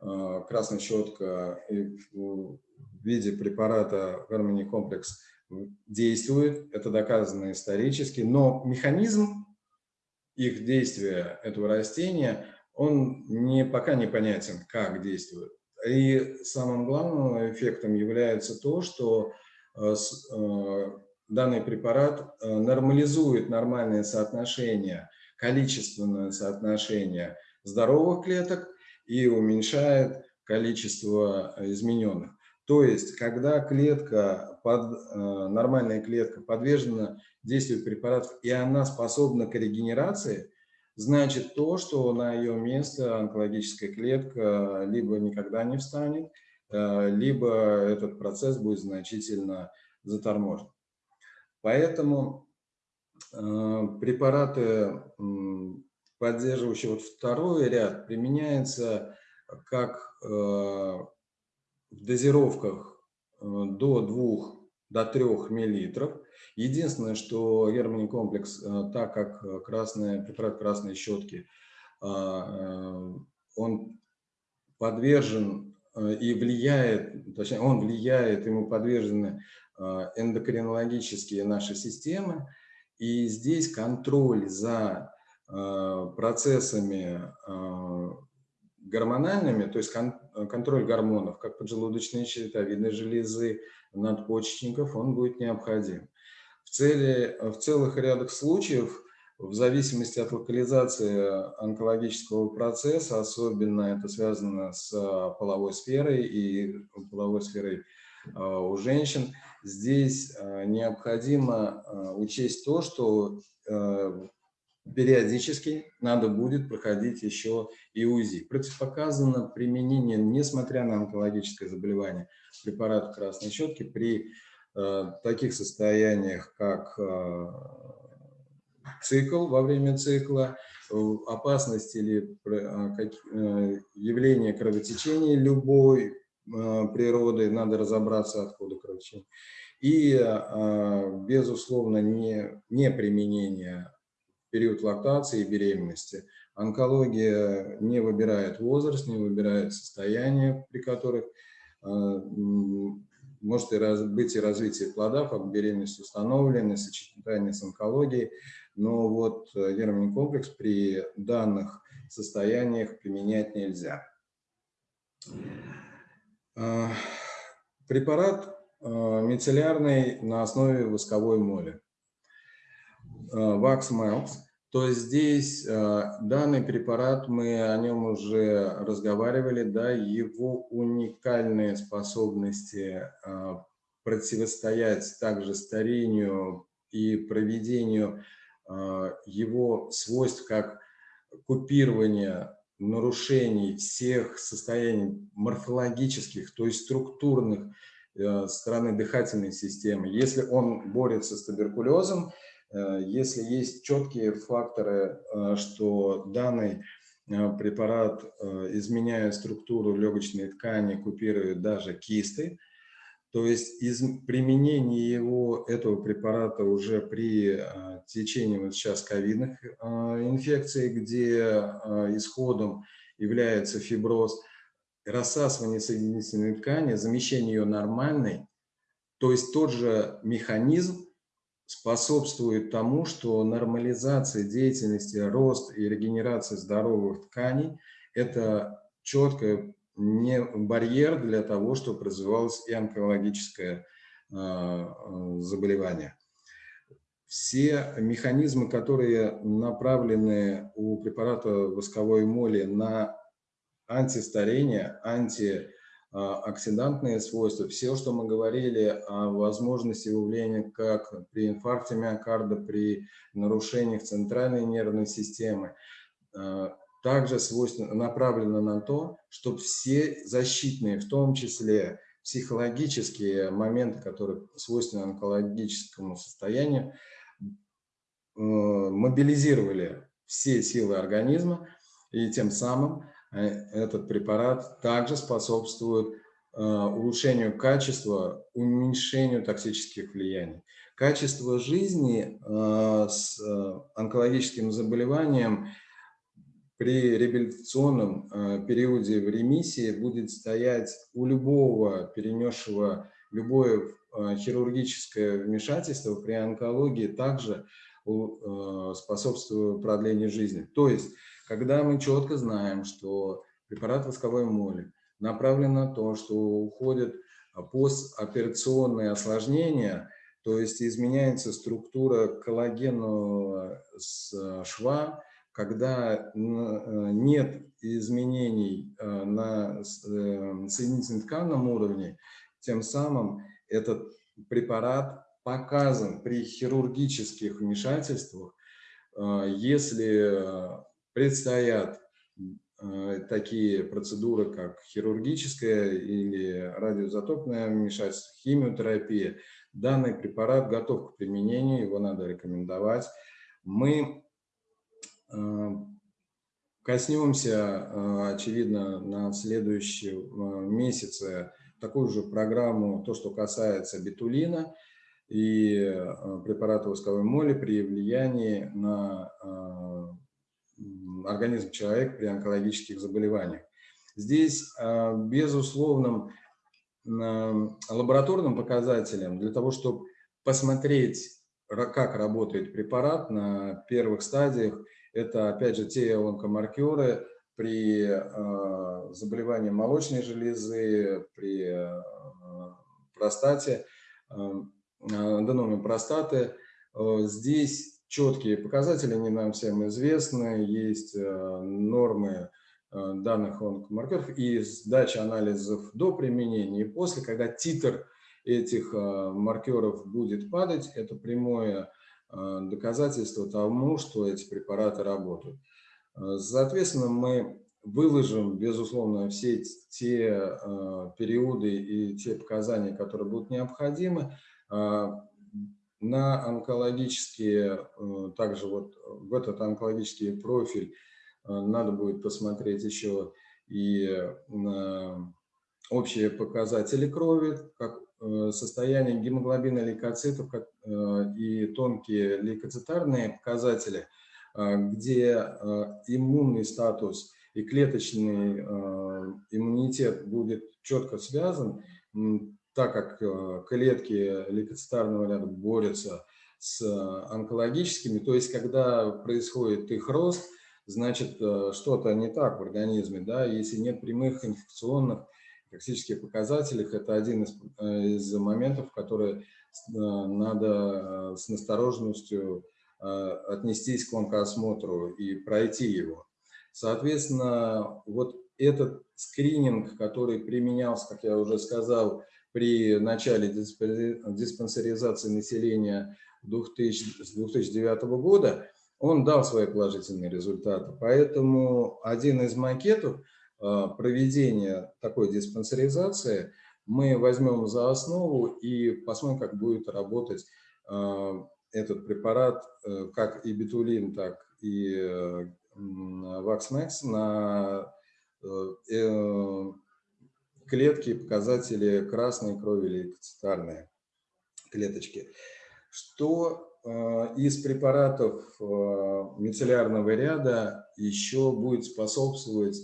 э, красная щетка в виде препарата Harmony комплекс действует, это доказано исторически, но механизм их действия, этого растения, он не, пока непонятен, как действует. И самым главным эффектом является то, что э, данный препарат э, нормализует нормальное соотношение, количественное соотношение здоровых клеток и уменьшает количество измененных. То есть, когда клетка, под, э, нормальная клетка подвержена действию препаратов, и она способна к регенерации, значит то, что на ее место онкологическая клетка либо никогда не встанет, э, либо этот процесс будет значительно заторможен. Поэтому э, препараты, поддерживающие вот второй ряд, применяются как э, в дозировках э, до 2 до 3 миллилитров. Единственное, что германий комплекс, так как красный, препарат красной щетки, он подвержен и влияет, точнее, он влияет, ему подвержены эндокринологические наши системы. И здесь контроль за э, процессами э, гормональными, то есть контроль гормонов, как поджелудочной щитовидной железы, надпочечников, он будет необходим. В, цели, в целых рядах случаев, в зависимости от локализации онкологического процесса, особенно это связано с половой сферой и половой сферой у женщин, здесь э, необходимо э, учесть то, что э, периодически надо будет проходить еще и УЗИ. Противопоказано применение, несмотря на онкологическое заболевание, препарата красной щетки при таких состояниях, как цикл во время цикла, опасность или явление кровотечения любой Э, природы, надо разобраться, откуда кровотечение. И, э, безусловно, не, не применение период лактации и беременности. Онкология не выбирает возраст, не выбирает состояние, при которых э, может и раз, быть и развитие плода, как беременность установлена, сочетание с онкологией, но вот гермоний комплекс при данных состояниях применять нельзя. Э, препарат э, мицеллярный на основе восковой моли. Wax Melts. То есть здесь данный препарат, мы о нем уже разговаривали, да, его уникальные способности противостоять также старению и проведению его свойств, как купирование нарушений всех состояний морфологических, то есть структурных э, стороны дыхательной системы. Если он борется с туберкулезом, э, если есть четкие факторы, э, что данный препарат, изменяя структуру легочной ткани, купирует даже кисты, то есть из применения его, этого препарата уже при а, течении вот сейчас ковидных а, инфекций, где а, исходом является фиброз, рассасывание соединительной ткани, замещение ее нормальной, то есть тот же механизм способствует тому, что нормализация деятельности, рост и регенерация здоровых тканей – это четкий не барьер для того, чтобы развивалось и онкологическое а, заболевание. Все механизмы, которые направлены у препарата восковой моли на антистарение, анти а, оксидантные свойства, все, что мы говорили о возможности выявления как при инфаркте миокарда, при нарушениях центральной нервной системы, а, также свойственно, направлено на то, чтобы все защитные, в том числе психологические моменты, которые свойственны онкологическому состоянию, мобилизировали все силы организма, и тем самым Э, этот препарат также способствует э, улучшению качества, уменьшению токсических влияний. Качество жизни э, с онкологическим заболеванием при реабилитационном периоде в ремиссии будет стоять у любого перенесшего любое хирургическое вмешательство при онкологии также способствует продлению жизни. То есть когда мы четко знаем, что препарат восковой моли направлен на то, что уходят постоперационные осложнения, то есть изменяется структура коллагенного шва, когда нет изменений э, на э, соединительно тканном уровне, тем самым этот препарат показан при хирургических вмешательствах, э, если предстоят э, такие процедуры, как хирургическая или радиоизотопное вмешательство, химиотерапия. Данный препарат готов к применению, его надо рекомендовать. Мы э, коснемся, э, очевидно, на следующем месяце такую же программу, то, что касается бетулина и препарата восковой моли при влиянии на организм человека при онкологических заболеваниях. Здесь безусловным лабораторным показателем для того, чтобы посмотреть, как работает препарат на первых стадиях, это опять же те онкомаркеры при а, заболевании молочной железы, при а, простате, аденоме простаты. Здесь четкие показатели, они нам всем известны, есть э, нормы э, данных онкомаркеров и сдача анализов до применения и после, когда титр этих э, маркеров будет падать, это прямое доказательство тому, что эти препараты работают. Соответственно, мы выложим, безусловно, все те периоды и те показания, которые будут необходимы на онкологические, э, также вот в этот онкологический профиль э, надо будет посмотреть еще и общие показатели крови, как э, состояние гемоглобина лейкоцитов как, и тонкие лейкоцитарные показатели, где иммунный статус и клеточный иммунитет будет четко связан, так как э, клетки лейкоцитарного ряда борются с э, онкологическими, то есть когда происходит их рост, значит э, что-то не так в организме, да, если нет прямых инфекционных токсических показателей, это один из, из моментов, которые надо с настороженностью отнестись к онкоосмотру и пройти его. Соответственно, вот этот скрининг, который применялся, как я уже сказал, при начале диспансеризации населения 2000, с 2009 года, он дал свои положительные результаты. Поэтому один из макетов проведения такой диспансеризации мы возьмем за основу и посмотрим, как будет работать а, этот препарат, э, как и бетулин, так и э, Ваксмекс на э, клетки, показатели красной крови или лейкоцитарные клеточки. Что э, из препаратов э, мицеллярного ряда еще будет способствовать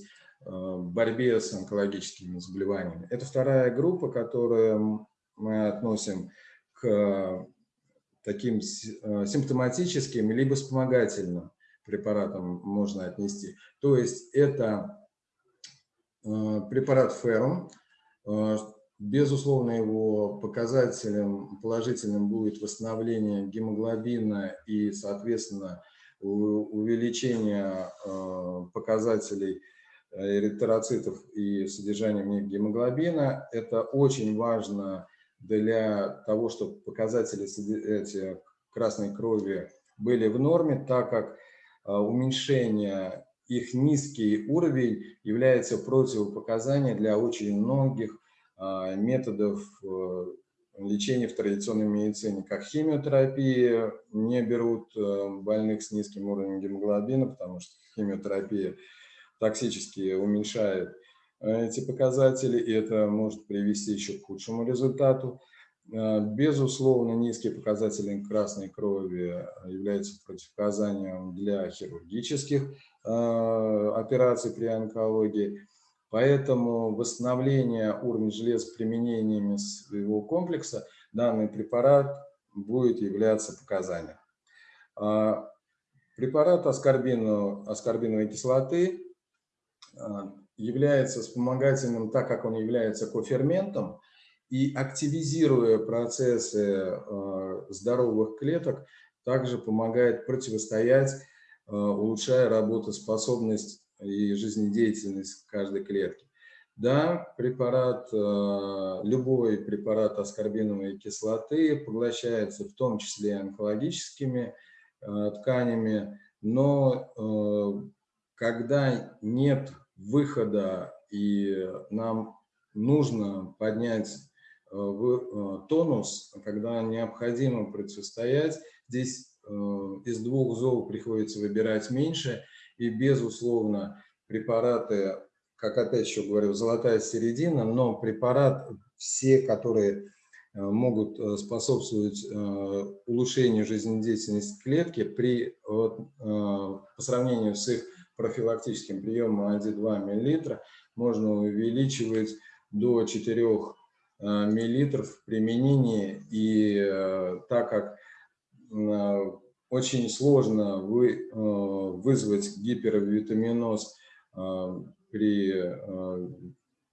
борьбе с онкологическими заболеваниями. Это вторая группа, которую мы относим к таким симптоматическим либо вспомогательным препаратам можно отнести. То есть это препарат ферм, Безусловно, его показателем положительным будет восстановление гемоглобина и, соответственно, увеличение э, показателей э, эритроцитов и содержания в них гемоглобина. Это очень важно для того, чтобы показатели эти красной крови были в норме, так как э, уменьшение их низкий уровень является противопоказанием для очень многих а, методов э, лечения в традиционной медицине, как химиотерапия, не берут э, больных с низким уровнем гемоглобина, потому что химиотерапия токсически уменьшает э, эти показатели, и это может привести еще к худшему результату. Безусловно, низкие показатели красной крови являются противопоказанием для хирургических операций при онкологии. Поэтому восстановление уровня железа применениями своего комплекса данный препарат будет являться показанием. А, препарат аскорбиновой кислоты является вспомогательным, так как он является коферментом, и активизируя процессы а, здоровых клеток, также помогает противостоять, улучшая работоспособность и жизнедеятельность каждой клетки. Да, препарат, э, любой препарат аскорбиновой кислоты поглощается в том числе онкологическими э, тканями, но э, когда нет выхода и нам нужно поднять тонус, когда необходимо противостоять, здесь из двух зол приходится выбирать меньше – и, безусловно, препараты, как опять еще говорю, золотая середина, но препарат, все, которые э, могут э, способствовать э, улучшению жизнедеятельности клетки при, по сравнению с их профилактическим приемом 1-2 мл, можно увеличивать до 4 мл в применении. И так как очень сложно вы, э, вызвать гипервитаминоз э, при э,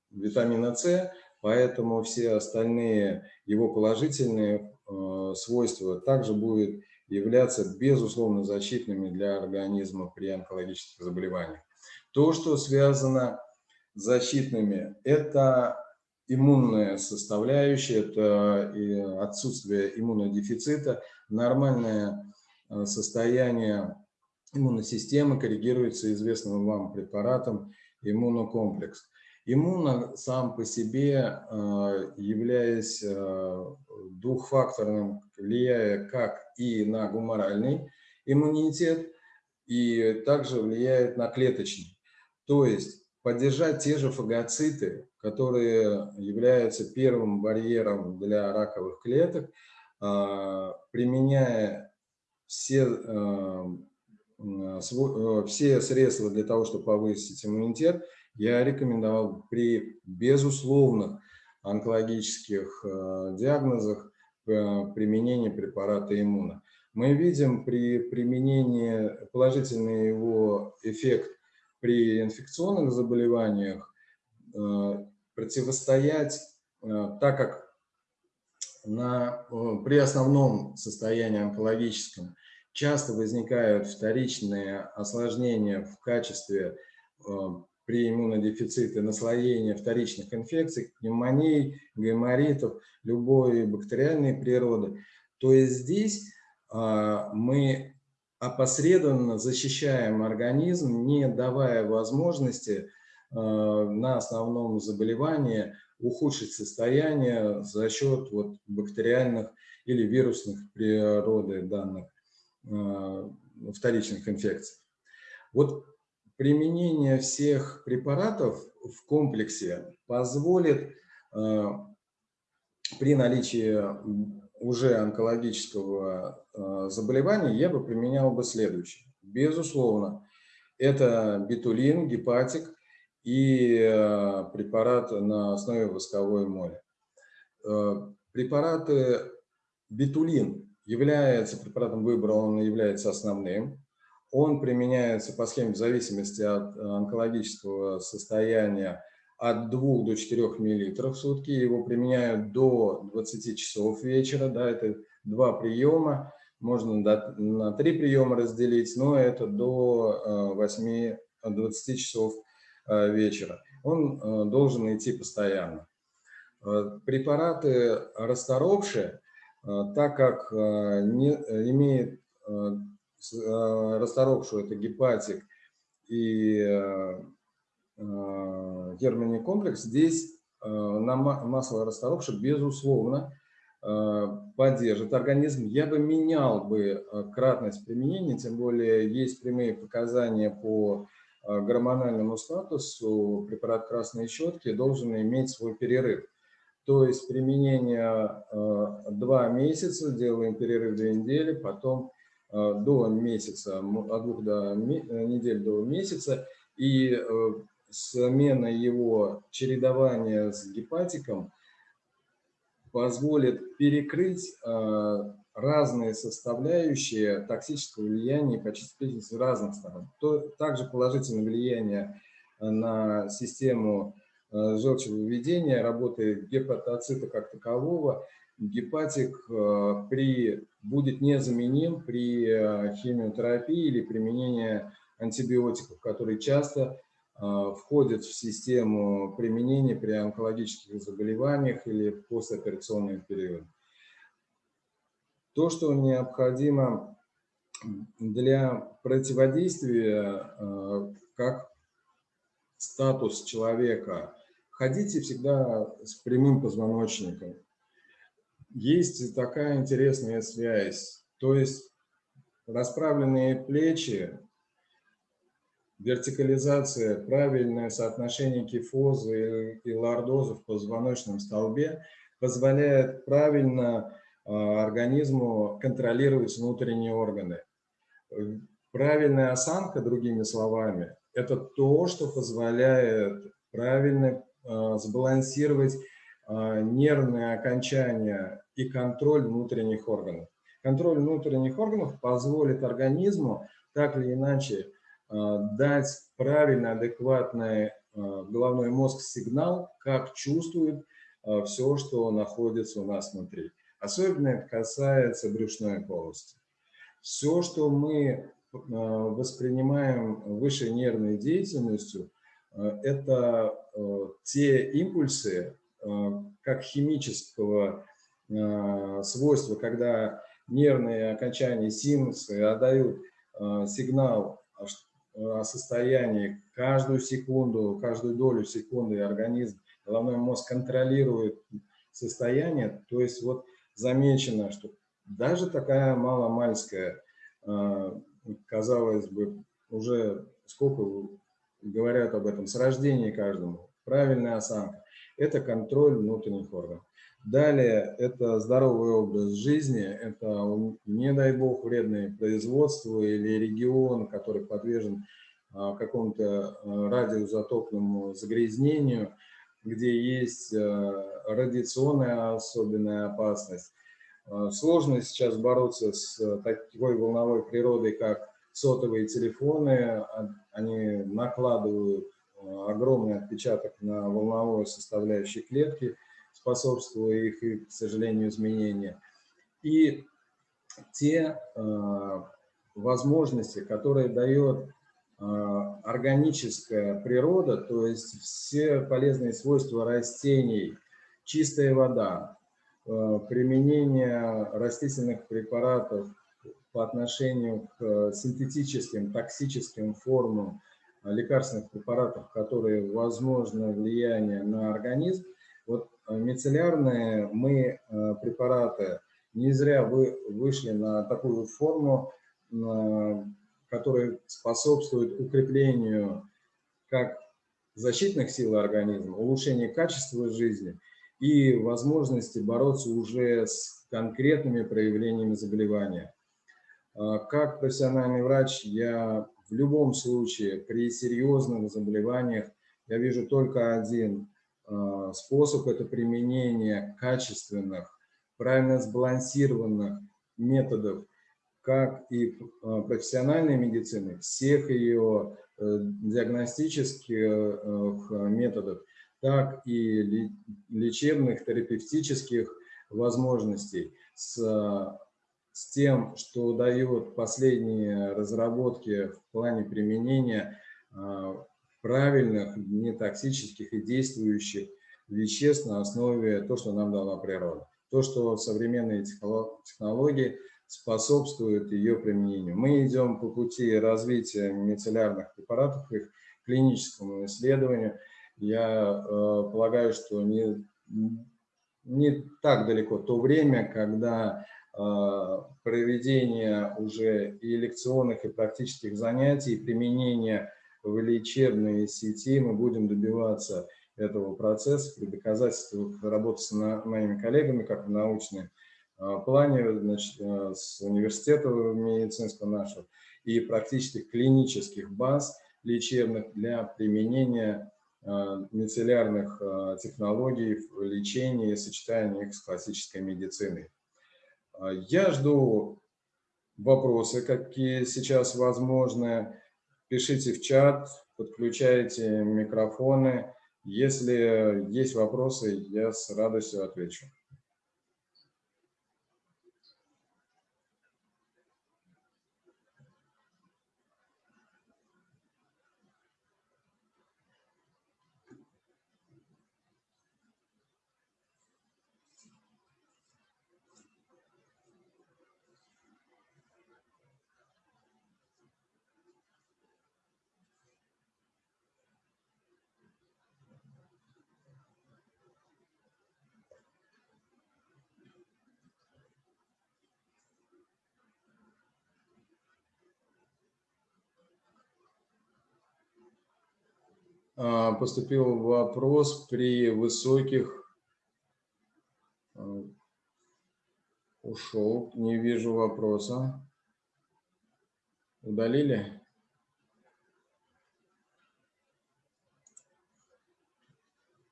витамина С, поэтому все остальные его положительные свойства также будут являться безусловно защитными для организма при онкологических заболеваниях. То, что связано с защитными, это иммунная составляющая, это отсутствие иммунодефицита, нормальная Э, состояние иммунной коррегируется известным вам препаратом иммунокомплекс. Иммуно сам по себе, э, являясь э, двухфакторным, влияя как и на гуморальный иммунитет, и также влияет на клеточный. То есть поддержать те же фагоциты, которые являются первым барьером для раковых клеток, применяя все, все средства для того, чтобы повысить иммунитет, я рекомендовал при безусловных онкологических э, диагнозах применение препарата иммуна. Мы видим при применении положительный его эффект при инфекционных заболеваниях, противостоять, так как на, при основном состоянии онкологическом часто возникают вторичные осложнения в качестве э, при иммунодефиците наслоения вторичных инфекций, пневмоний, гайморитов, любой бактериальной природы. То есть здесь э, мы опосредованно защищаем организм, не давая возможности э, на основном заболевании ухудшить состояние за счет вот бактериальных или вирусных природы данных Э, вторичных инфекций. Вот применение всех препаратов в комплексе позволит э, при наличии уже онкологического э, заболевания, я бы применял бы следующее. Безусловно, это бетулин, гепатик и препарат на основе восковой моли. Препараты бетулин является препаратом выбора, он является основным. Он применяется по схеме в зависимости от онкологического состояния от 2 до 4 мл в сутки. Его применяют до 20 часов вечера. Да, это два приема. Можно на три приема разделить, но это до 8-20 часов вечера. Он должен идти постоянно. Препараты расторопшие так как не, имеет а, расторопшую это гепатик и германий комплекс, здесь на масло расторопшее, безусловно, поддержит организм. Я бы менял бы кратность применения, тем более есть прямые показания по гормональному статусу. Препарат красной щетки должен иметь свой перерыв. То есть применение э, два месяца, делаем перерыв две недели, потом э, до месяца, от двух до, э, недель до месяца, и смена его чередования с гепатиком позволит перекрыть разные составляющие токсического влияния и почистить с разных сторон. То, также положительное влияние на систему Э, желчевыведения, работы гепатоцита как такового, гепатик э, при, будет незаменим при э, химиотерапии или применении антибиотиков, которые часто входят в систему применения при онкологических заболеваниях или послеоперационный период. То, что необходимо для противодействия, как статус человека ходите всегда с прямым позвоночником. Есть такая интересная связь, то есть расправленные плечи, вертикализация, правильное соотношение кифозы и лордоза в позвоночном столбе позволяет правильно а, организму контролировать внутренние органы. Правильная осанка, другими словами, это то, что позволяет правильно Э, сбалансировать э, нервные окончания и контроль внутренних органов. Контроль внутренних органов позволит организму так или иначе э, дать правильно адекватный головной мозг сигнал, как чувствует все, что находится у нас внутри. Особенно это касается брюшной полости. Все, что мы воспринимаем высшей нервной деятельностью – Э, это э, те импульсы, э, как химического свойства, когда нервные окончания синусы отдают сигнал о состоянии каждую секунду, каждую долю секунды организм, головной мозг контролирует состояние, то есть вот замечено, что даже такая маломальская, казалось бы, уже сколько говорят об этом с рождения каждому. Правильная осанка – это контроль внутренних органов. Далее – это здоровый образ жизни, это, не дай бог, вредное производство или регион, который подвержен а, какому-то а, радиоизотопному загрязнению, где есть а, радиационная особенная опасность. Сложно сейчас бороться с такой волновой природой, как сотовые телефоны, они накладывают огромный отпечаток на волновую составляющую клетки, способствуя их, к сожалению, изменению. И те э, возможности, которые дает э, органическая природа, то есть все полезные свойства растений, чистая вода, э, применение растительных препаратов по отношению к э, синтетическим, токсическим формам э, лекарственных препаратов, которые возможно влияние на организм. Э, мицеллярные мы препараты не зря вы вышли на такую форму, которая способствует укреплению как защитных сил организма, улучшению качества жизни и возможности бороться уже с конкретными проявлениями заболевания. Как профессиональный врач я в любом случае при серьезных заболеваниях я вижу только один э, способ – это применение качественных, правильно сбалансированных методов, как и э, профессиональной медицины, всех ее диагностических методов, так и лечебных, терапевтических возможностей. С с тем, что дает последние разработки в плане применения правильных, нетоксических и действующих веществ на основе того, что нам дала природа. То, что современные технологии способствуют ее применению. Мы идем по пути развития мицеллярных препаратов, их клиническому исследованию. Я э, полагаю, что не, не так далеко то время, когда Э, проведения уже и лекционных, и практических занятий, применения в лечебной сети мы будем добиваться этого процесса при доказательствах работы с моими коллегами, как в научном э, плане, значит, э, с университета медицинского нашего и практических клинических баз лечебных для применения мицеллярных технологий в лечении и сочетании их с классической медициной. А, я жду вопросы, какие сейчас возможны. Пишите в чат, подключайте микрофоны. Если есть вопросы, я с радостью отвечу. Поступил вопрос при высоких... А, ушел, не вижу вопроса. Удалили?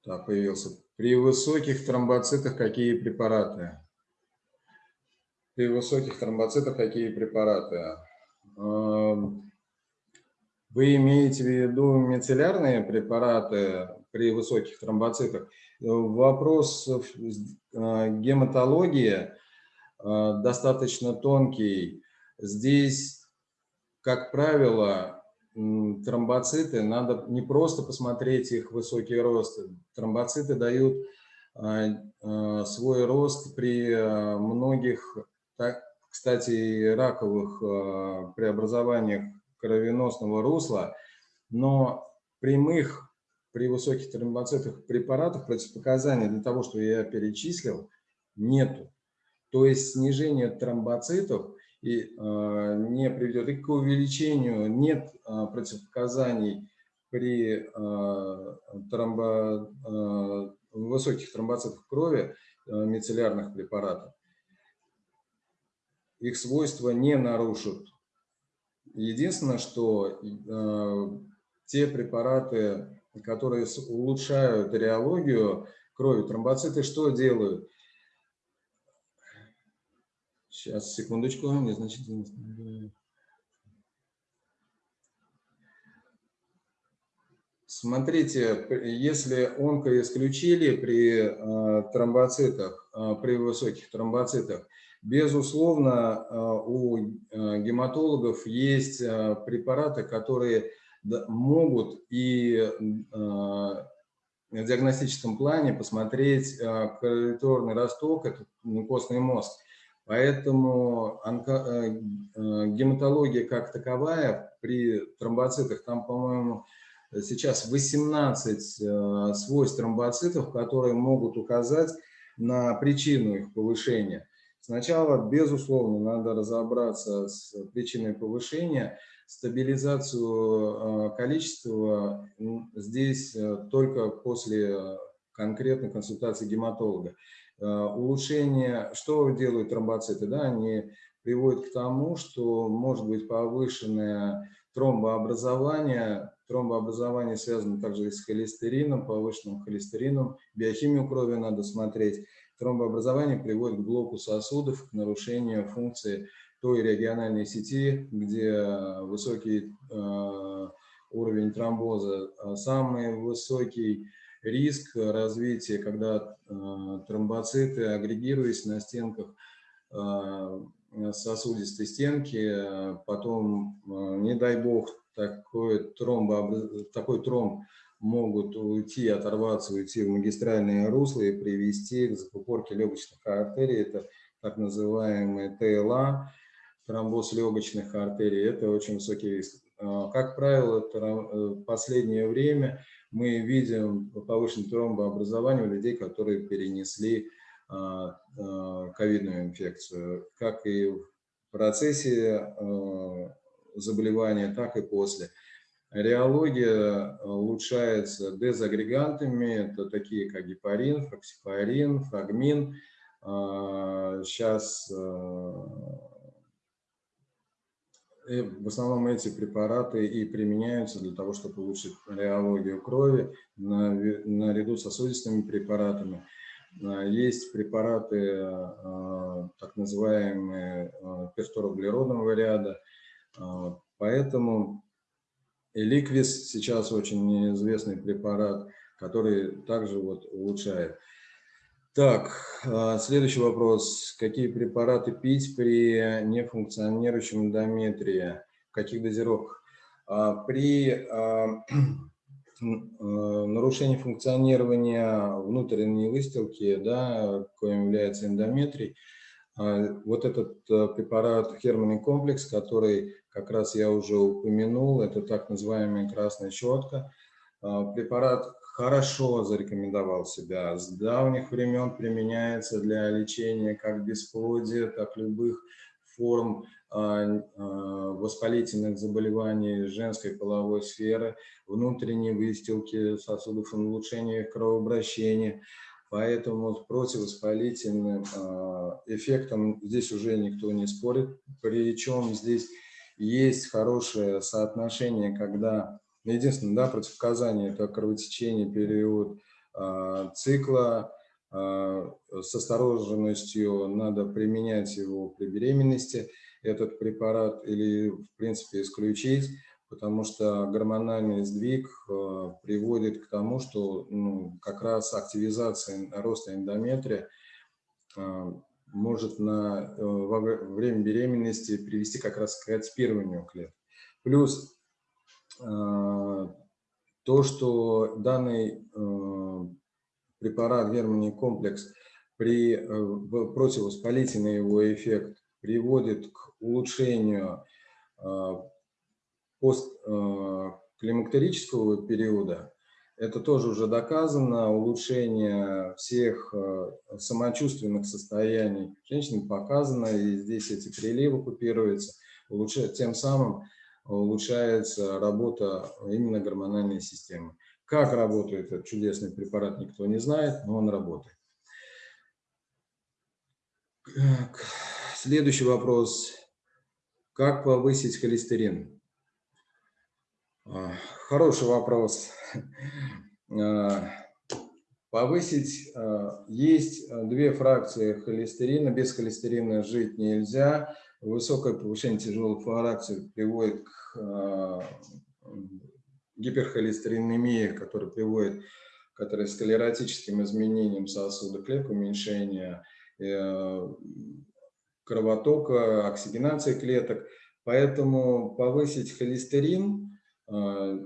Так, появился. При высоких тромбоцитах какие препараты? При высоких тромбоцитах какие препараты? Вы имеете в виду мицеллярные препараты при высоких тромбоцитах? Вопрос э, гематологии э, достаточно тонкий. Здесь, как правило, тромбоциты, надо не просто посмотреть их высокий рост. Тромбоциты дают э, свой рост при многих, кстати, раковых преобразованиях кровеносного русла, но прямых при высоких тромбоцитах препаратов противопоказаний для того, что я перечислил, нету. То есть снижение тромбоцитов и, э, не приведет и к увеличению, нет э, противопоказаний при э, тромбо, э, высоких тромбоцитах крови э, мицеллярных препаратов. Их свойства не нарушат Единственное, что э, те препараты, которые улучшают реологию крови, тромбоциты, что делают? Сейчас, секундочку, незначительно. Смотрите, если онко исключили при э, тромбоцитах, э, при высоких тромбоцитах, Безусловно, э, у э, гематологов есть э, препараты, которые могут и в диагностическом плане посмотреть корректорный росток, это костный мозг. Поэтому гематология как таковая при тромбоцитах, там, по-моему, сейчас 18 свойств тромбоцитов, которые могут указать на причину их повышения. Сначала, безусловно, надо разобраться с причиной повышения. Стабилизацию э, количества здесь э, только после конкретной консультации гематолога. Э, улучшение, что делают тромбоциты? Да, они приводят к тому, что может быть повышенное тромбообразование, тромбообразование связано также и с холестерином, повышенным холестерином. Биохимию крови надо смотреть. Тромбообразование приводит к блоку сосудов, к нарушению функции той региональной сети, где высокий э, уровень тромбоза. А самый высокий риск развития, когда э, тромбоциты, агрегируясь на стенках э, сосудистой стенки, потом, не дай бог, такой, тромбо, такой тромб могут уйти, оторваться, уйти в магистральные русла и привести к закупорке легочных артерий. Это так называемый ТЛА, тромбоз легочных артерий. Это очень высокий риск. А, как правило, в э, последнее время мы видим повышенное тромбообразование у людей, которые перенесли а, а, ковидную инфекцию, как и в процессе заболевания, так и после. Реология улучшается дезагрегантами, это такие как гепарин, фоксипарин, фагмин. Сейчас Э, в основном эти препараты и применяются для того, чтобы улучшить реологию крови наряду с сосудистыми препаратами. А, есть препараты а, так называемые а, перфторублеродного ряда, поэтому Эликвис сейчас очень известный препарат, который также вот улучшает. Так, а, следующий вопрос. Какие препараты пить при нефункционирующем эндометрии? В каких дозировках? А, при [CLEARS THROAT] а, нарушении функционирования внутренней выстилки, да, коим является эндометрий, вот этот препарат Херманный комплекс, который как раз я уже упомянул, это так называемая красная щетка. Препарат хорошо зарекомендовал себя. С давних времен применяется для лечения как бесплодия, так любых форм а, а, воспалительных заболеваний женской половой сферы, внутренней выстилки сосудов, улучшения кровообращения. Поэтому с противовоспалительным а, эффектом здесь уже никто не спорит. Причем здесь есть хорошее соотношение, когда Единственное, да, противопоказание – это кровотечение, период э, цикла. Э, с осторожностью надо применять его при беременности, этот препарат, или, в принципе, исключить, потому что гормональный сдвиг э, приводит к тому, что ну, как раз активизация роста эндометрия может на, э, во время беременности привести как раз к отспирыванию клеток. Плюс Э, то, что данный э, препарат германий комплекс при противовоспалительный его эффект приводит к улучшению постклимактерического периода, это тоже уже доказано, улучшение всех самочувственных состояний женщин показано, и здесь эти приливы купируются, улучшает, тем самым улучшается работа именно гормональной системы. Как работает этот чудесный препарат, никто не знает, но он работает. Следующий вопрос. Как повысить холестерин? А, хороший вопрос. [LAUGHS] А, повысить а, есть две фракции холестерина. Без холестерина жить нельзя. Высокое повышение тяжелых фракций приводит к гиперхолестеринемии, которая приводит к атеросклеротическим изменениям сосуда клеток, уменьшение э, кровотока, оксигенации клеток. Поэтому повысить холестерин,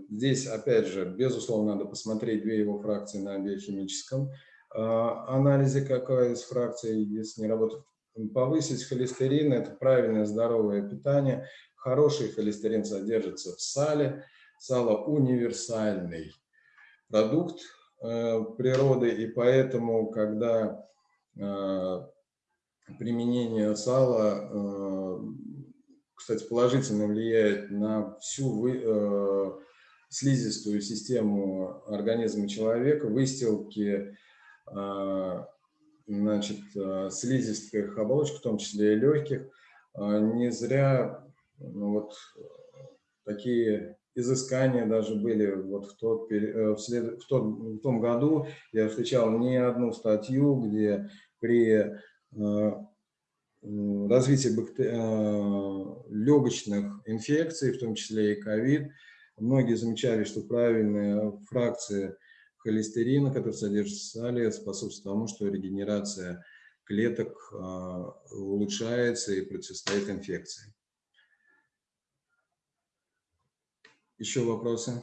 здесь опять же, безусловно, надо посмотреть две его фракции на биохимическом анализе, какая из фракций, если не работает повысить холестерин – это правильное здоровое питание. Хороший холестерин содержится в сале. Сало – универсальный продукт э, природы, и поэтому, когда э, применение сала, э, кстати, положительно влияет на всю вы, э, слизистую систему организма человека, выстилки, э, значит, э, слизистых оболочек, в том числе и легких. Э, не зря ну, вот, такие изыскания даже были вот в, тот, в, след, в, тот, в том году. Я встречал не одну статью, где при развитии бактери... легочных инфекций, в том числе и ковид, многие замечали, что правильные фракции холестерина, который содержится в сале, способствует тому, что регенерация клеток улучшается и противостоит инфекции. Еще вопросы?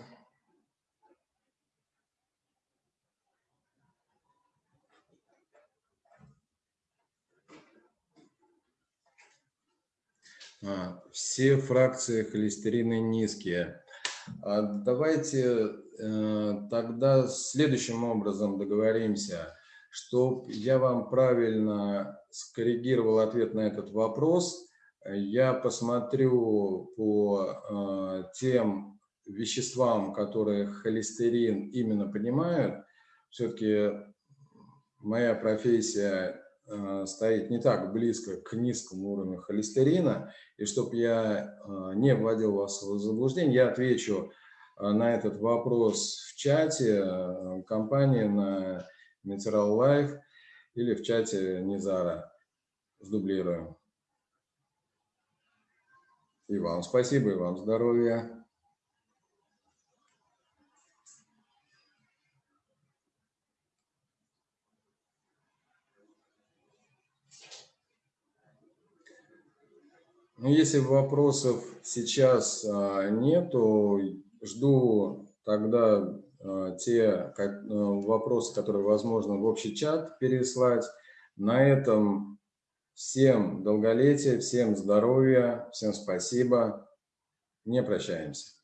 Все фракции холестерина низкие. А давайте э, тогда следующим образом договоримся, чтобы я вам правильно скоррегировал ответ на этот вопрос. Я посмотрю по э, тем веществам, которые холестерин именно понимают. Все-таки моя профессия стоит не так близко к низкому уровню холестерина, и чтобы я э, не вводил вас в заблуждение, я отвечу э, на этот вопрос в чате компании на Natural Life или в чате Низара. Сдублируем. И вам спасибо, и вам здоровья. Ну, если вопросов сейчас а, нет, то жду тогда а, те а, вопросы, которые возможно в общий чат переслать. На этом всем долголетия, всем здоровья, всем спасибо. Не прощаемся.